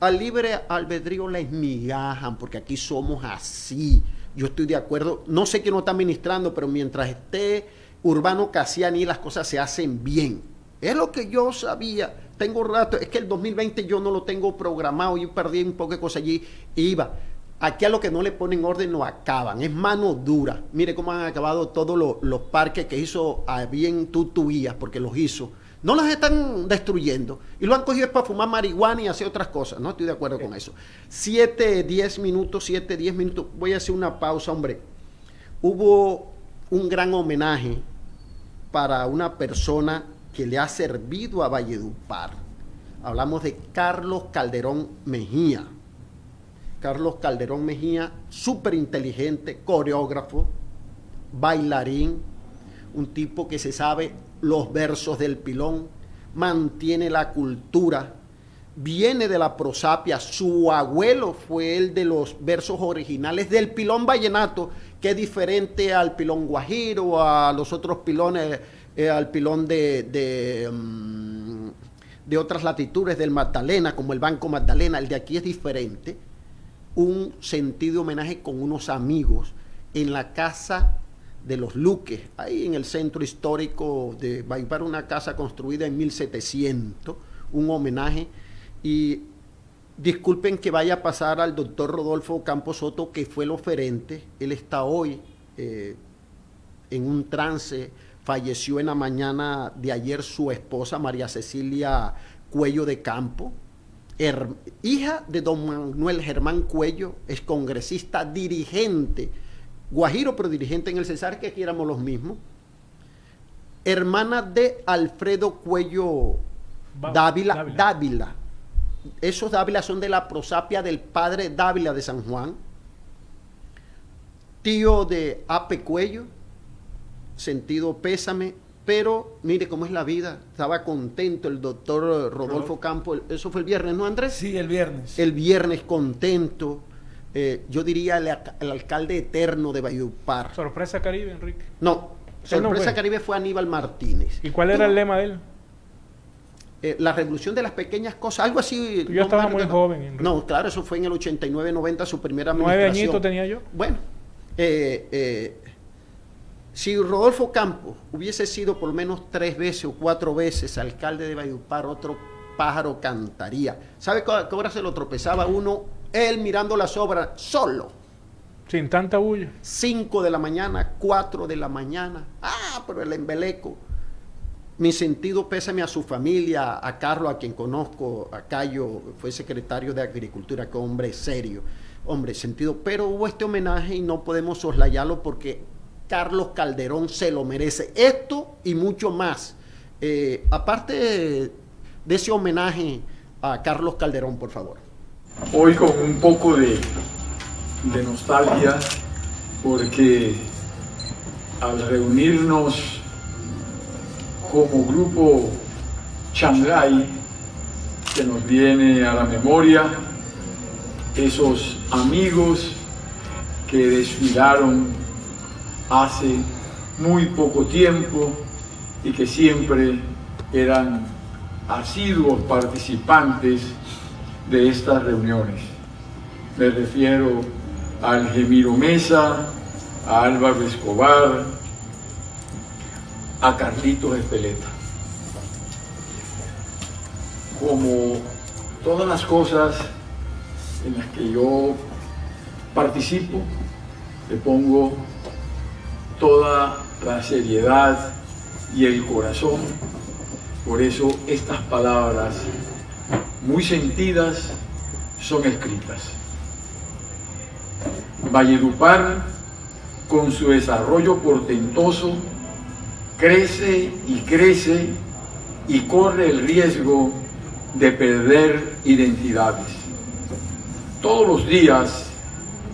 al libre albedrío, la esmigajan, porque aquí somos así. Yo estoy de acuerdo. No sé quién no está administrando, pero mientras esté Urbano Casiani, las cosas se hacen bien. Es lo que yo sabía. Tengo rato. Es que el 2020 yo no lo tengo programado. Yo perdí un poco de cosas allí. Iba. Aquí a lo que no le ponen orden no acaban. Es mano dura. Mire cómo han acabado todos los, parques que hizo a bien Tutuías, porque los hizo. No los están destruyendo. Y lo han cogido para fumar marihuana y hacer otras cosas. No estoy de acuerdo con eso. Siete, diez minutos, siete, diez minutos. Voy a hacer una pausa, hombre. Hubo un gran homenaje para una persona que le ha servido a Valledupar. Hablamos de Carlos Calderón Mejía. Carlos Calderón Mejía, súper inteligente, coreógrafo, bailarín, un tipo que se sabe los versos del pilón, mantiene la cultura, viene de la prosapia, su abuelo fue el de los versos originales del pilón vallenato, que es diferente al pilón guajiro, a los otros pilones, eh, al pilón de, de, mm, de otras latitudes del Magdalena, como el Banco Magdalena, el de aquí es diferente un sentido homenaje con unos amigos en la casa de los Luques, ahí en el centro histórico de Valledupar, una casa construida en 1700, un homenaje. Y disculpen que vaya a pasar al doctor Rodolfo Campos Soto, que fue el oferente, él está hoy eh, en un trance, falleció en la mañana de ayer su esposa, María Cecilia Cuello de Campo, her- hija de don Manuel Germán Cuello, es congresista, dirigente, guajiro, pero dirigente en el Cesar, que aquí éramos los mismos, hermana de Alfredo Cuello Dávila, Dávila. Dávila. Esos Dávila son de la prosapia del padre Dávila de San Juan, tío de Ape Cuello, sentido pésame, pero mire cómo es la vida. Estaba contento el doctor Rodolfo Campo, eso fue el viernes, ¿no, Andrés? Sí, el viernes. El viernes contento, eh, yo diría el, alca- el alcalde eterno de Valledupar. Sorpresa Caribe, Enrique. No, sorpresa. Caribe fue Aníbal Martínez. ¿Y cuál era el lema de él? Eh, la revolución de las pequeñas cosas, algo así. Yo estaba muy joven, Enrique. No, claro, eso fue en el 89-90, su primera Nueve administración. añitos tenía yo. Bueno, eh, eh, si Rodolfo Campos hubiese sido por lo menos tres veces o cuatro veces alcalde de Valledupar, otro pájaro cantaría. ¿Sabe qué hora se lo tropezaba uno? Él mirando las obras solo. Sin tanta bulla. 5 de la mañana, 4 de la mañana. Ah, pero el embeleco. Mi sentido pésame a su familia, a Carlos, a quien conozco, a Cayo, fue secretario de Agricultura, que hombre serio, hombre sentido. Pero hubo este homenaje y no podemos soslayarlo porque Carlos Calderón se lo merece. Esto y mucho más. Eh, aparte de, ese homenaje a Carlos Calderón, por favor. hoy con un poco de, nostalgia porque al reunirnos como grupo Shanghai se nos viene a la memoria esos amigos que desfilaron hace muy poco tiempo y que siempre eran asiduos participantes de estas reuniones. Me refiero a Algemiro Mesa, a Álvaro Escobar, a Carlitos Espeleta. Como todas las cosas en las que yo participo, le pongo toda la seriedad y el corazón. Por eso estas palabras muy sentidas son escritas. Valledupar, con su desarrollo portentoso, crece y crece y corre el riesgo de perder identidades. Todos los días,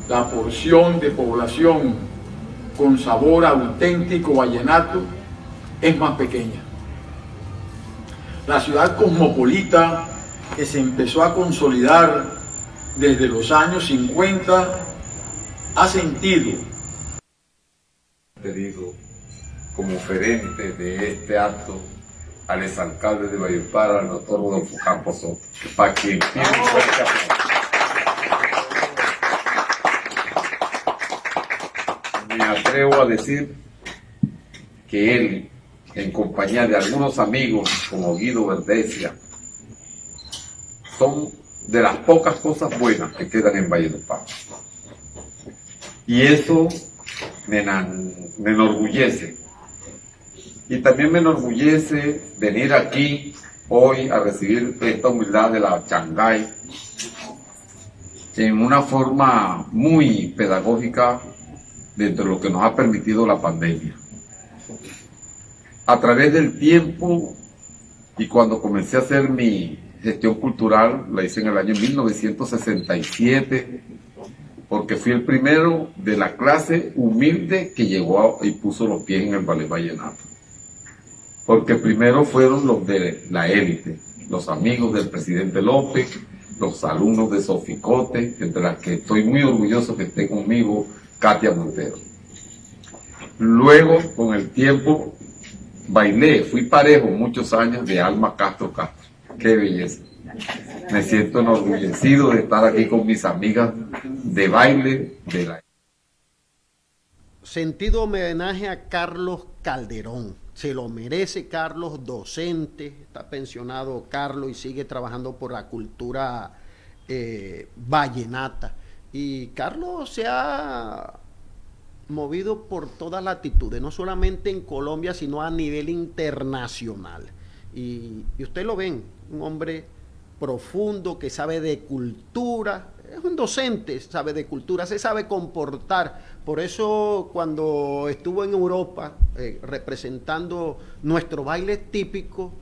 la porción de población con sabor auténtico vallenato es más pequeña. la ciudad cosmopolita que se empezó a consolidar desde los años 50 ha sentido pedido como oferente de este acto al exalcalde de Valledupar, al doctor Rodolfo Campos Soto, para quien tiene un fuerte aplauso. Me atrevo a decir que él, en compañía de algunos amigos como Guido Verdesia, son de las pocas cosas buenas que quedan en Valledupar. Y eso me, me enorgullece. Y también me enorgullece venir aquí hoy a recibir esta humildad de la Shanghái en una forma muy pedagógica dentro de lo que nos ha permitido la pandemia. A través del tiempo y cuando comencé a hacer mi gestión cultural, la hice en el año 1967, porque fui el primero de la clase humilde que llegó a- y puso los pies en el ballet vallenato. Porque primero fueron los de la élite, los amigos del presidente López, los alumnos de Soficote, entre las que estoy muy orgulloso que esté conmigo Katia Montero. Luego, con el tiempo, bailé, fui parejo muchos años de Alma Castro Castro. Qué belleza. Me siento enorgullecido de estar aquí con mis amigas de baile de la Sentido homenaje a Carlos Calderón. Se lo merece Carlos, docente, está pensionado Carlos y sigue trabajando por la cultura eh, vallenata. Y Carlos se ha movido por todas latitudes, no solamente en Colombia, sino a nivel internacional. Y, y usted lo ven, un hombre profundo que sabe de cultura, es un docente, sabe de cultura, se sabe comportar. Por eso cuando estuvo en Europa eh, representando nuestro baile típico,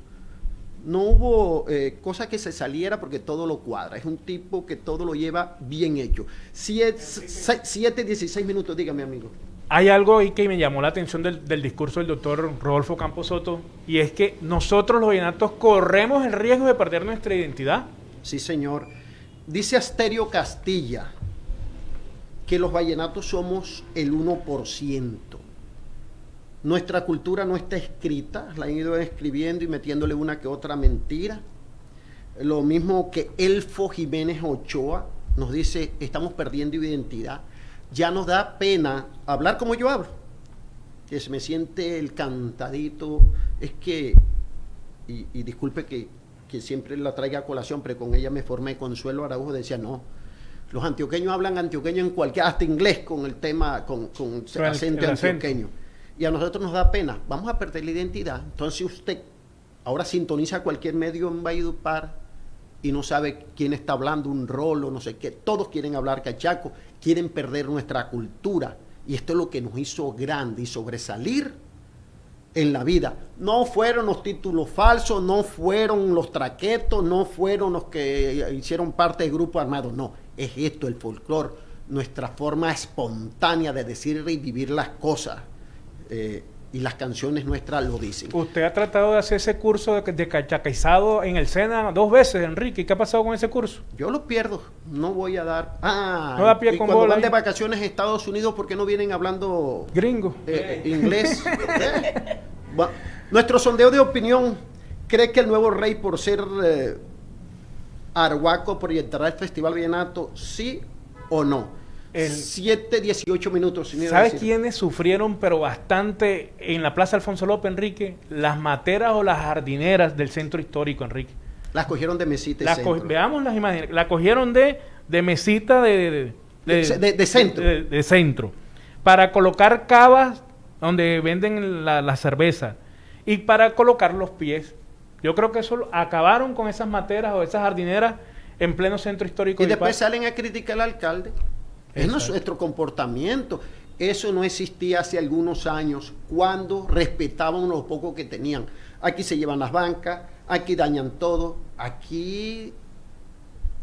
no hubo eh, cosa que se saliera porque todo lo cuadra. Es un tipo que todo lo lleva bien hecho. Siete, se- siete, 16 minutos, dígame amigo. Hay algo ahí que me llamó la atención del, del discurso del doctor Rodolfo Campos Soto, y es que nosotros los vallenatos corremos el riesgo de perder nuestra identidad. Sí, señor. Dice Asterio Castilla que los vallenatos somos el 1%. Nuestra cultura no está escrita, la han ido escribiendo y metiéndole una que otra mentira. Lo mismo que Elfo Jiménez Ochoa nos dice, estamos perdiendo identidad. Ya nos da pena hablar como yo hablo, que se me siente el cantadito. Es que, y, disculpe que, que siempre la traiga a colación, pero con ella me formé. Consuelo Araujo decía, no, los antioqueños hablan antioqueño en cualquier, hasta inglés con el tema, con, con el- acento el antioqueño. Y a nosotros nos da pena, vamos a perder la identidad. Entonces usted ahora sintoniza cualquier medio en Valledupar y no sabe quién está hablando, un rolo, no sé qué. Todos quieren hablar cachaco, quieren perder nuestra cultura. Y esto es lo que nos hizo grande y sobresalir en la vida. No fueron los títulos falsos, no fueron los traquetos, no fueron los que hicieron parte del grupo armado. No, es esto el folclore, nuestra forma espontánea de decir y vivir las cosas. Eh, y las canciones nuestras lo dicen. Usted ha tratado de hacer ese curso de, de cachaquizado en el SENA dos veces, Enrique. ¿Y qué ha pasado con ese curso? Yo lo pierdo, no voy a dar. Ah, No da pie y con cuando bola van de vacaciones a Estados Unidos, ¿por qué no vienen hablando Gringo. eh, eh, inglés? Eh. Bueno, nuestro sondeo de opinión cree que el nuevo rey, por ser Arhuaco, proyectará el Festival Vallenato, sí o no. El- 7, 18 minutos. sin ¿Sabes quiénes sufrieron pero bastante en la Plaza Alfonso López, Enrique? Las materas o las jardineras del centro histórico, Enrique. Las cogieron de mesita Las co- veamos las imágenes. La cogieron de, de mesita de, de, De- de centro. de- de centro. Para colocar cavas donde venden la, la cerveza. Y para colocar los pies. Yo creo que eso acabaron con esas materas o esas jardineras en pleno centro histórico. Y de después Paz. salen a criticar al alcalde. Es Exacto. nuestro comportamiento. Eso no existía hace algunos años cuando respetaban lo poco que tenían. Aquí se llevan las bancas, aquí dañan todo, aquí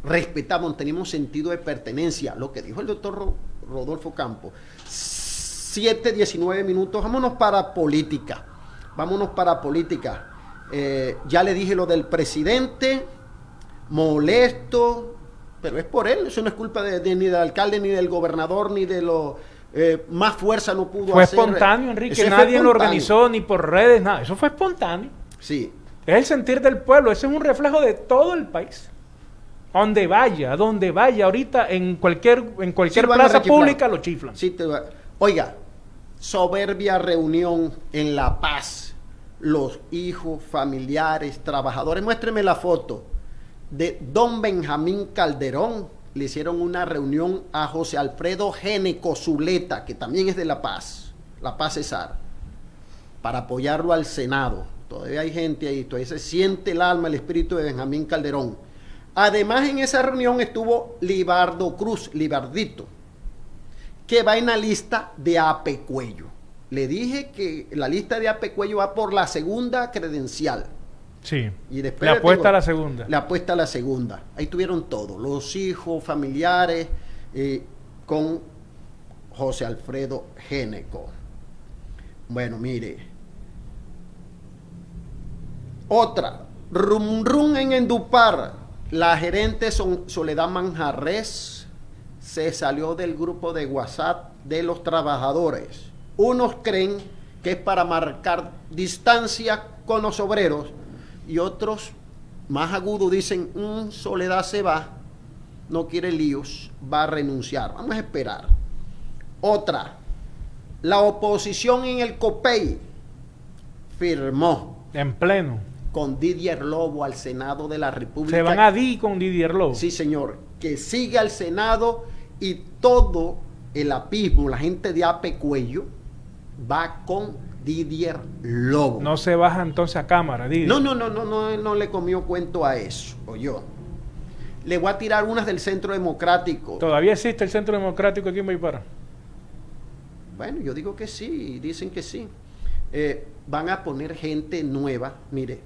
respetamos, tenemos sentido de pertenencia. Lo que dijo el doctor Ro- Rodolfo Campos. 7, 19 minutos, vámonos para política. Vámonos para política. Eh, ya le dije lo del presidente, molesto, pero es por él, eso no es culpa de, de- ni del alcalde, ni del gobernador, ni de lo eh, más fuerza no pudo Fue hacer. espontáneo, Enrique. Eso fue Nadie lo organizó ni por redes, nada. Eso fue espontáneo. Sí. Es el sentir del pueblo. Ese es un reflejo de todo el país. Donde vaya, donde vaya. Ahorita en cualquier, en cualquier Sí, plaza pública lo chiflan. Sí, te va- Oiga, soberbia reunión en La Paz. Los hijos, familiares, trabajadores. Muéstreme la foto de don Benjamín Calderón. Le hicieron una reunión a José Alfredo Géneco Zuleta, que también es de La Paz, La Paz Cesar, para apoyarlo al Senado. Todavía hay gente ahí, todavía se siente el alma, el espíritu de Benjamín Calderón. Además, en esa reunión estuvo Libardo Cruz, Libardito, que va en la lista de Ape Cuello. Le dije que la lista de Ape Cuello va por la segunda credencial. Sí. Y después Le apuesta tengo- a la segunda. Le apuesta a la segunda. Ahí tuvieron todo, los hijos, familiares, eh, con José Alfredo Géneco. Bueno, mire. Otra, Rum Rum en Endupar. La gerente Son- Soledad Manjarres se salió del grupo de WhatsApp de los trabajadores. Unos creen que es para marcar distancia con los obreros y otros más agudos dicen, "Mm, Soledad se va, no quiere líos, va a renunciar. Vamos a esperar. Otra, la oposición en el COPEI firmó En pleno. con Didier Lobo al Senado de la República. Se van a di con Didier Lobo. Sí, señor. Que siga al Senado y todo el apismo, la gente de Ape Cuello, va con Didier Lobo. No se baja entonces a cámara, Didier. No, no, no, no, no, no le comió cuento a eso, o yo. Le voy a tirar unas del Centro Democrático. Todavía existe el Centro Democrático aquí en Baipara. Bueno, yo digo que sí, dicen que sí. Eh, van a poner gente nueva, mire,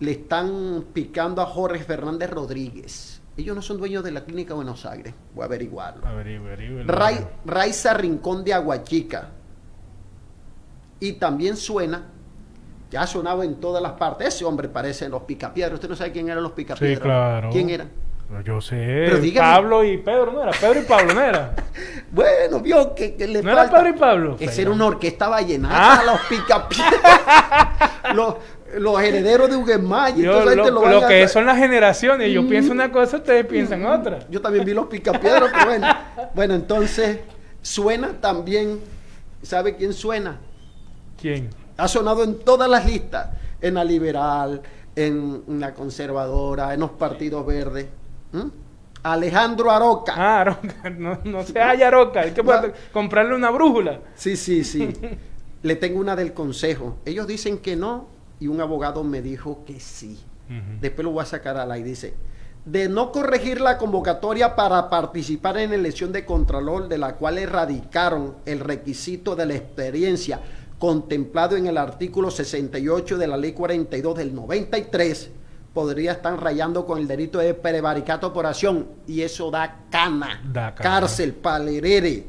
le están picando a Jorge Fernández Rodríguez. Ellos no son dueños de la clínica Buenos Aires, voy a averiguarlo. Ray- Raiza Rincón de Aguachica. Y también suena, ya ha sonado en todas las partes. Ese hombre parece en los picapiedras. Usted no sabe quién eran los picapiedras. Sí, claro. ¿Quién era? Yo sé. Pero dígame. Pablo y Pedro, ¿no era? Pedro y Pablo, ¿no era? Bueno, vio que, que le ¿No era. Pedro y Pablo? Esa era una orquesta vallenata, Ah. los picapiedras. los, los herederos de Huguemay. y Yo, lo, lo lo a- que son las generaciones. Yo Mm. pienso una cosa, ustedes piensan otra. Yo también vi los picapiedras, pero bueno. Bueno, entonces, suena también. ¿Sabe quién suena? ¿Quién? Ha sonado en todas las listas. En la liberal, en la conservadora, en los partidos verdes. ¿Mm? Alejandro Aroca. Ah, Aroca. No, no se halla Aroca. Hay que comprarle una brújula. Sí, sí, sí. Le tengo una del consejo. Ellos dicen que no y un abogado me dijo que sí. Después lo voy a sacar al aire. Dice, de no corregir la convocatoria para participar en la elección de Contralor, de la cual erradicaron el requisito de la experiencia contemplado en el artículo 68 de la ley 42 del 93, podría estar rayando con el delito de prevaricato por acción y eso da cana, Da cana. cárcel, palerere.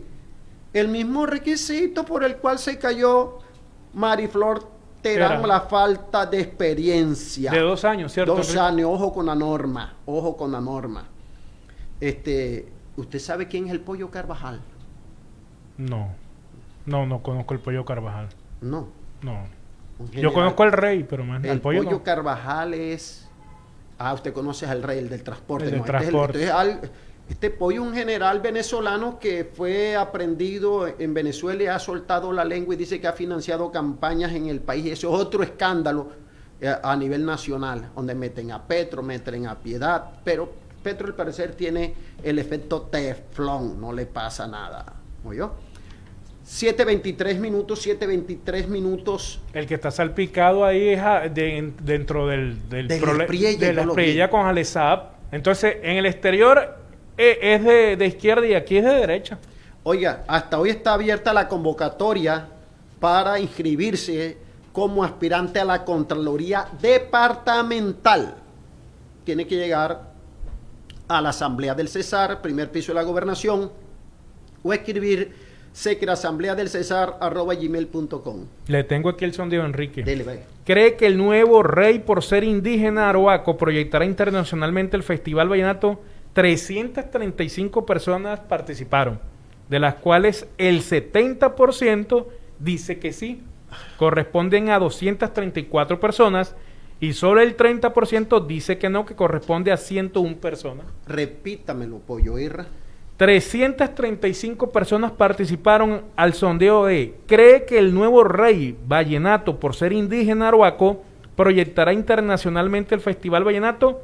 El mismo requisito por el cual se cayó Mariflor Terán, la falta de experiencia. De dos años, ¿cierto, Dos años, ojo con la norma, ojo con la norma. Este, ¿usted sabe quién es el pollo Carvajal? No. No, no conozco el pollo Carvajal. No. No. Yo conozco al rey, pero más El pollo, pollo no. Carvajal es. Ah, usted conoce al rey, el del transporte. El del no, este es transporte. este, es al- este pollo, un general venezolano que fue aprendido en Venezuela y ha soltado la lengua y dice que ha financiado campañas en el país. Eso es otro escándalo eh, a nivel nacional, donde meten a Petro, meten a Piedad, pero Petro al parecer tiene el efecto teflón, no le pasa nada. ¿Oyó? 7.23 minutos, 7.23 minutos. El que está salpicado ahí es a- de- dentro del, del Del prole- Espriella, de la. Espriella con Alezab. Entonces, en el exterior eh, es de, de izquierda y aquí es de derecha. Oiga, hasta hoy está abierta la convocatoria para inscribirse como aspirante a la Contraloría Departamental. Tiene que llegar a la Asamblea del Cesar, primer piso de la Gobernación, o escribir gmail.com. Le tengo aquí el sondeo, Enrique. Dele, ve. Cree que el nuevo rey, por ser indígena aroaco, proyectará internacionalmente el Festival Vallenato. 335 personas participaron, de las cuales el 70% dice que sí. Corresponden a 234 personas y solo el 30% dice que no, que corresponde a 101 personas. Repítamelo, Pollo Irra. 335 personas participaron al sondeo de ¿Cree que el nuevo rey vallenato, por ser indígena aroaco, proyectará internacionalmente el Festival Vallenato?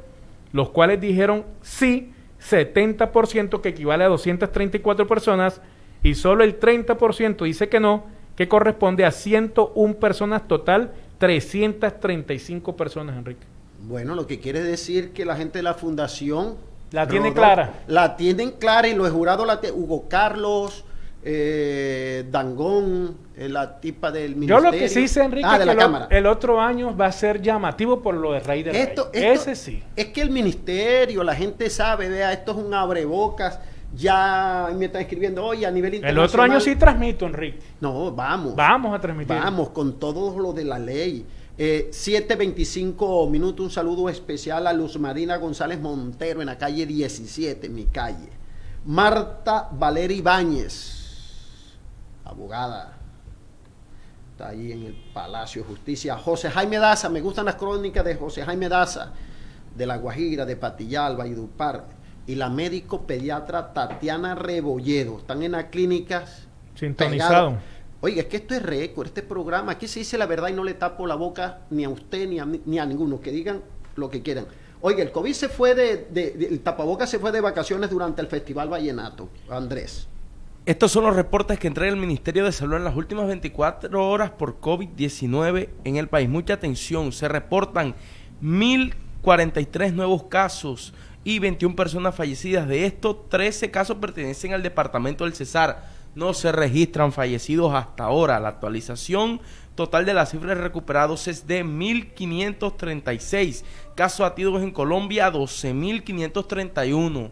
Los cuales dijeron sí, 70% que equivale a 234 personas y solo el 30% dice que no, que corresponde a 101 personas total, 335 personas, Enrique. Bueno, lo que quiere decir que la gente de la fundación... La tiene clara. La tienen clara y los jurados, la tie- Hugo Carlos, eh, Dangón, eh, la tipa del Yo ministerio. lo que sí sé, Enrique, Ah, de que la el, el otro año va a ser llamativo por lo de Rey del Esto, Rey. esto- Ese sí. Es que el ministerio, la gente sabe, vea, esto es un abrebocas. Ya me están escribiendo, oye, a nivel El internacional. otro año sí transmito, Enrique. No, vamos. Vamos a transmitir. Vamos con todo lo de la ley. Eh, 7.25 minutos, un saludo especial a Luz Marina González Montero en la calle 17, mi calle. Marta Valeria Ibáñez, abogada, está ahí en el Palacio de Justicia. José Jaime Daza, me gustan las crónicas de José Jaime Daza, de La Guajira, de Patillal, Valledupar, y la médico pediatra Tatiana Rebolledo. Están en las clínicas Sintonizado. Oiga, es que esto es récord, este programa. Aquí se dice la verdad y no le tapo la boca ni a usted ni a, ni a ninguno. Que digan lo que quieran. Oiga, el COVID se fue de, de- el tapabocas se fue de vacaciones durante el Festival Vallenato. Andrés. Estos son los reportes que entrega el Ministerio de Salud en las últimas 24 horas por COVID-19 en el país. Mucha atención, se reportan 1.043 nuevos casos y 21 personas fallecidas. De estos, 13 casos pertenecen al departamento del Cesar. No se registran fallecidos hasta ahora. La actualización total de las cifras recuperados es de 1.536. Casos activos en Colombia, 12.531.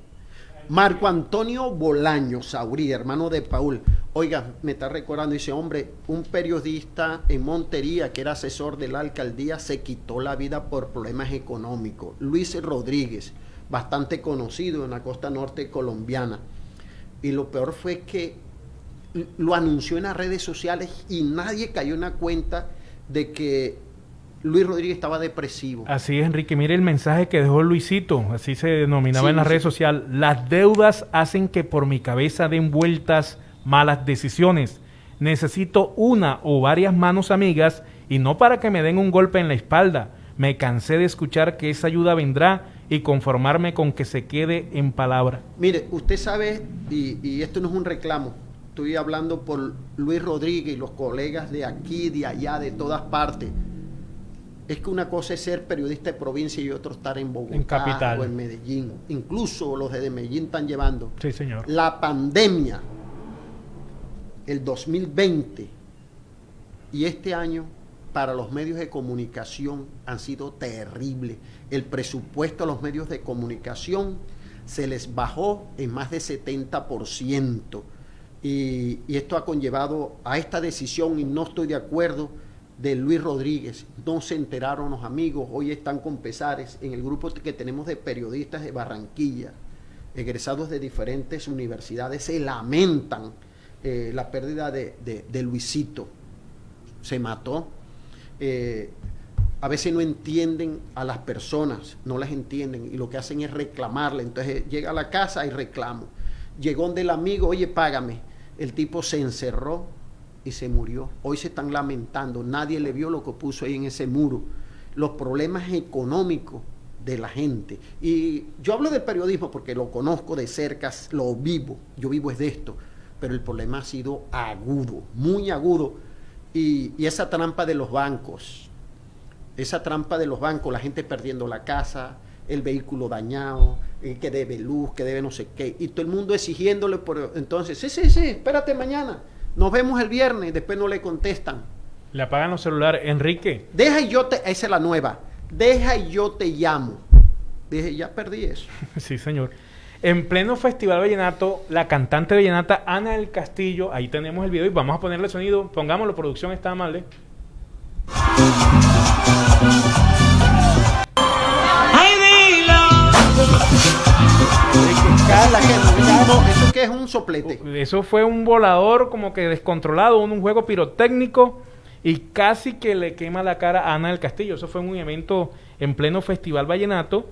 Marco Antonio Bolaño Saurí, hermano de Paul. Oiga, me está recordando, dice, hombre, un periodista en Montería que era asesor de la alcaldía se quitó la vida por problemas económicos. Luis Rodríguez, bastante conocido en la costa norte colombiana. Y lo peor fue que lo anunció en las redes sociales y nadie cayó en la cuenta de que Luis Rodríguez estaba depresivo. Así es, Enrique. Mire el mensaje que dejó Luisito, así se denominaba Sí, en las redes sociales. Las deudas hacen que por mi cabeza den vueltas malas decisiones. Necesito una o varias manos amigas y no para que me den un golpe en la espalda. Me cansé de escuchar que esa ayuda vendrá y conformarme con que se quede en palabra. Mire, usted sabe, y, y esto no es un reclamo, estoy hablando por Luis Rodríguez y los colegas de aquí, de allá, de todas partes. Es que una cosa es ser periodista de provincia y otro estar en Bogotá En capital. o en Medellín. Incluso los de Medellín están llevando. Sí, señor. La pandemia, el 2020 y este año para los medios de comunicación han sido terribles. El presupuesto a los medios de comunicación se les bajó en más de 70%. Y, esto ha conllevado a esta decisión y no estoy de acuerdo de Luis Rodríguez. No se enteraron los amigos, hoy están con pesares en el grupo que tenemos de periodistas de Barranquilla, egresados de diferentes universidades, se lamentan eh, la pérdida de, Luisito. Se mató. Eh, a veces no entienden a las personas, no las entienden y lo que hacen es reclamarle. Entonces llega a la casa y reclamo. Llegó del amigo, oye, págame. El tipo se encerró y se murió. Hoy se están lamentando. Nadie le vio lo que puso ahí en ese muro. Los problemas económicos de la gente. Y yo hablo del periodismo porque lo conozco de cerca, lo vivo. Yo vivo es de esto. Pero el problema ha sido agudo, muy agudo. Y, y esa trampa de los bancos, esa trampa de los bancos, la gente perdiendo la casa, el vehículo dañado, el que debe luz, que debe no sé qué, y todo el mundo exigiéndole por entonces, sí, sí, sí, espérate mañana, nos vemos el viernes, después no le contestan. Le apagan los celulares. Enrique, Deja y yo te, esa es la nueva, deja y yo te llamo. Dije, ya perdí eso. Sí, señor. En pleno Festival Vallenato, la cantante vallenata Ana del Castillo, ahí tenemos el video y vamos a ponerle sonido. Pongámoslo, producción está amable. ¿Eso qué es un soplete? Eso fue un volador como que descontrolado, un, juego pirotécnico y casi que le quema la cara a Ana del Castillo. Eso fue un evento en pleno Festival Vallenato.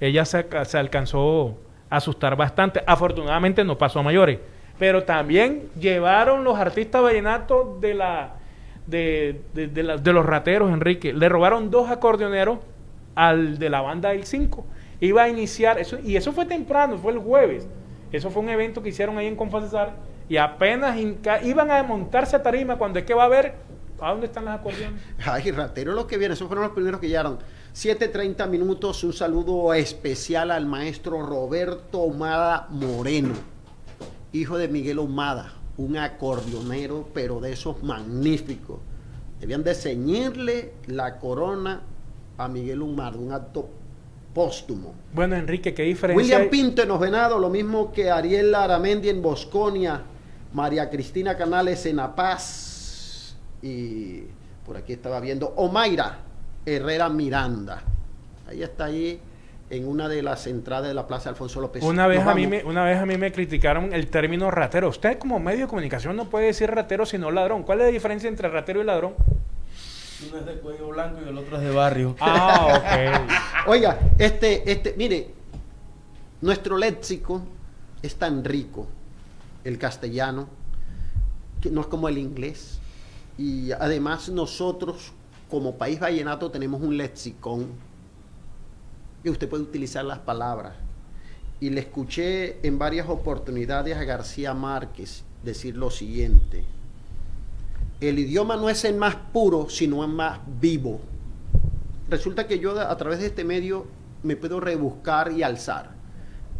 Ella se, alca- se alcanzó a asustar bastante. Afortunadamente no pasó a mayores. Pero también llevaron los artistas vallenatos de la de, de- de los rateros, Enrique. Le robaron dos acordeoneros al de la banda El 5. Iba a iniciar, eso, y eso fue temprano, fue el jueves. Eso fue un evento que hicieron ahí en Confacesar y apenas iban a montarse a tarima cuando es que va a ver a dónde están los acordeones. Ay, ratero los que vienen, esos fueron los primeros que llegaron. 7.30 minutos, un saludo especial al maestro Roberto Omada Moreno, hijo de Miguel Omada, un acordeonero, pero de esos magníficos. Debían de ceñirle la corona a Miguel Omada, un acto póstumo. Bueno, Enrique, ¿qué diferencia William? Pinto en Los Venados, lo mismo que Ariel Aramendi en Bosconia, María Cristina Canales en La Paz y por aquí estaba viendo Omaira Herrera Miranda. Ahí está ahí en una de las entradas de la Plaza Alfonso López. Una vez, a mí me, una vez a mí me criticaron el término ratero. Usted como medio de comunicación no puede decir ratero sino ladrón. ¿Cuál es la diferencia entre ratero y ladrón? Uno es de cuello blanco y el otro es de barrio. Ah, ok. Oiga, este, este, mire, nuestro léxico es tan rico, el castellano, que no es como el inglés. Y además nosotros, como país vallenato, tenemos un lexicón que usted puede utilizar las palabras. Y le escuché en varias oportunidades a García Márquez decir lo siguiente. El idioma no es el más puro, sino el más vivo. Resulta que yo a través de este medio me puedo rebuscar y alzar.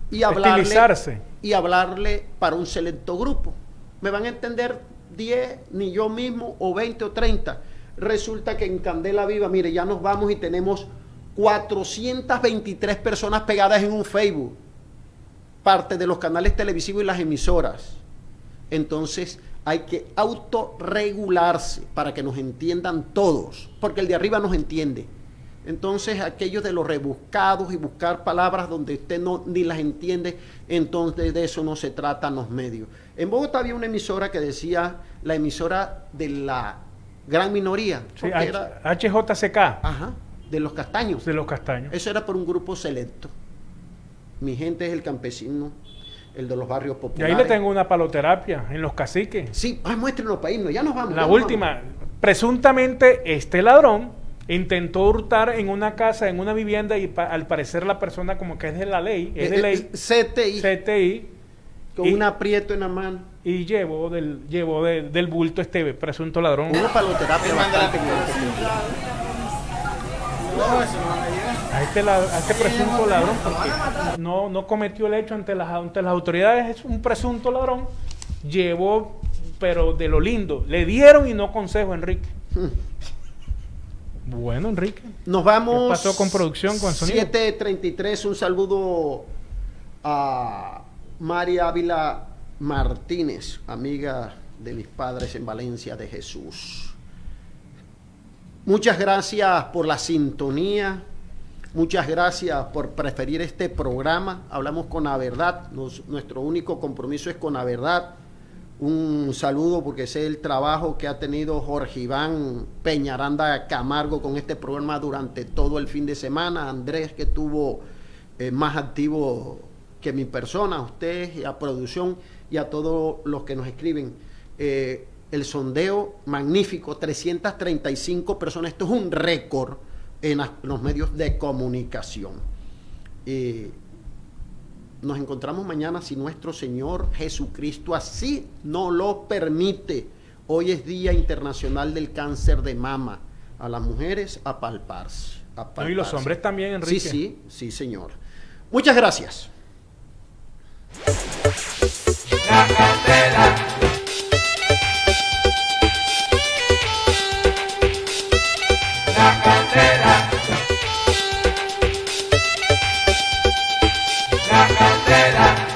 Y hablarle, Estilizarse. y hablarle para un selecto grupo. Me van a entender 10, ni yo mismo, o 20 o 30. Resulta que en Candela Viva, mire, ya nos vamos y tenemos 423 personas pegadas en un Facebook. Parte de los canales televisivos y las emisoras. Entonces hay que autorregularse para que nos entiendan todos, porque el de arriba nos entiende. Entonces aquellos de los rebuscados y buscar palabras donde usted no ni las entiende, entonces de eso no se trata en los medios. En Bogotá había una emisora que decía la emisora de la gran minoría, Sí, era HJCK. ajá, de los castaños. De los castaños. Eso era por un grupo selecto. Mi gente es el campesino, el de los barrios Y populares. ahí le tengo una paloterapia en los caciques. Sí, ah, muéstrenos para irnos, ya nos vamos. La última, presuntamente este ladrón intentó hurtar en una casa, en una vivienda y pa- al parecer la persona como que es de la ley, es de Eh, ley, eh, CTI. CTI, Con y- un aprieto en la mano. y llevó del, llevó de- del bulto este presunto ladrón. Una paloterapia bastante a este, a este presunto ladrón porque no, no cometió el hecho ante las, ante las autoridades, es un presunto ladrón, llevó, pero de lo lindo, le dieron y no consejo, Enrique. Bueno, Enrique. Nos vamos. ¿Qué pasó con producción, con sonido? 733, un saludo a María Ávila Martínez, amiga de mis padres en Valencia de Jesús. Muchas gracias por la sintonía. Muchas gracias por preferir este programa. Hablamos con la verdad. Nuestro único compromiso es con la verdad. Un saludo porque sé el trabajo que ha tenido Jorge Iván Peñaranda Camargo con este programa durante todo el fin de semana. Andrés que estuvo eh, más activo que mi persona, a ustedes, a producción y a todos los que nos escriben. Eh, el sondeo magnífico, 335 personas. Esto es un récord en los medios de comunicación. Eh, nos encontramos mañana si nuestro Señor Jesucristo así no lo permite. Hoy es Día Internacional del Cáncer de Mama. A las mujeres a palparse. A palparse. No, y los hombres también, Enrique. Sí, sí, sí, señor. Muchas gracias. La candela. La candela. la bandera.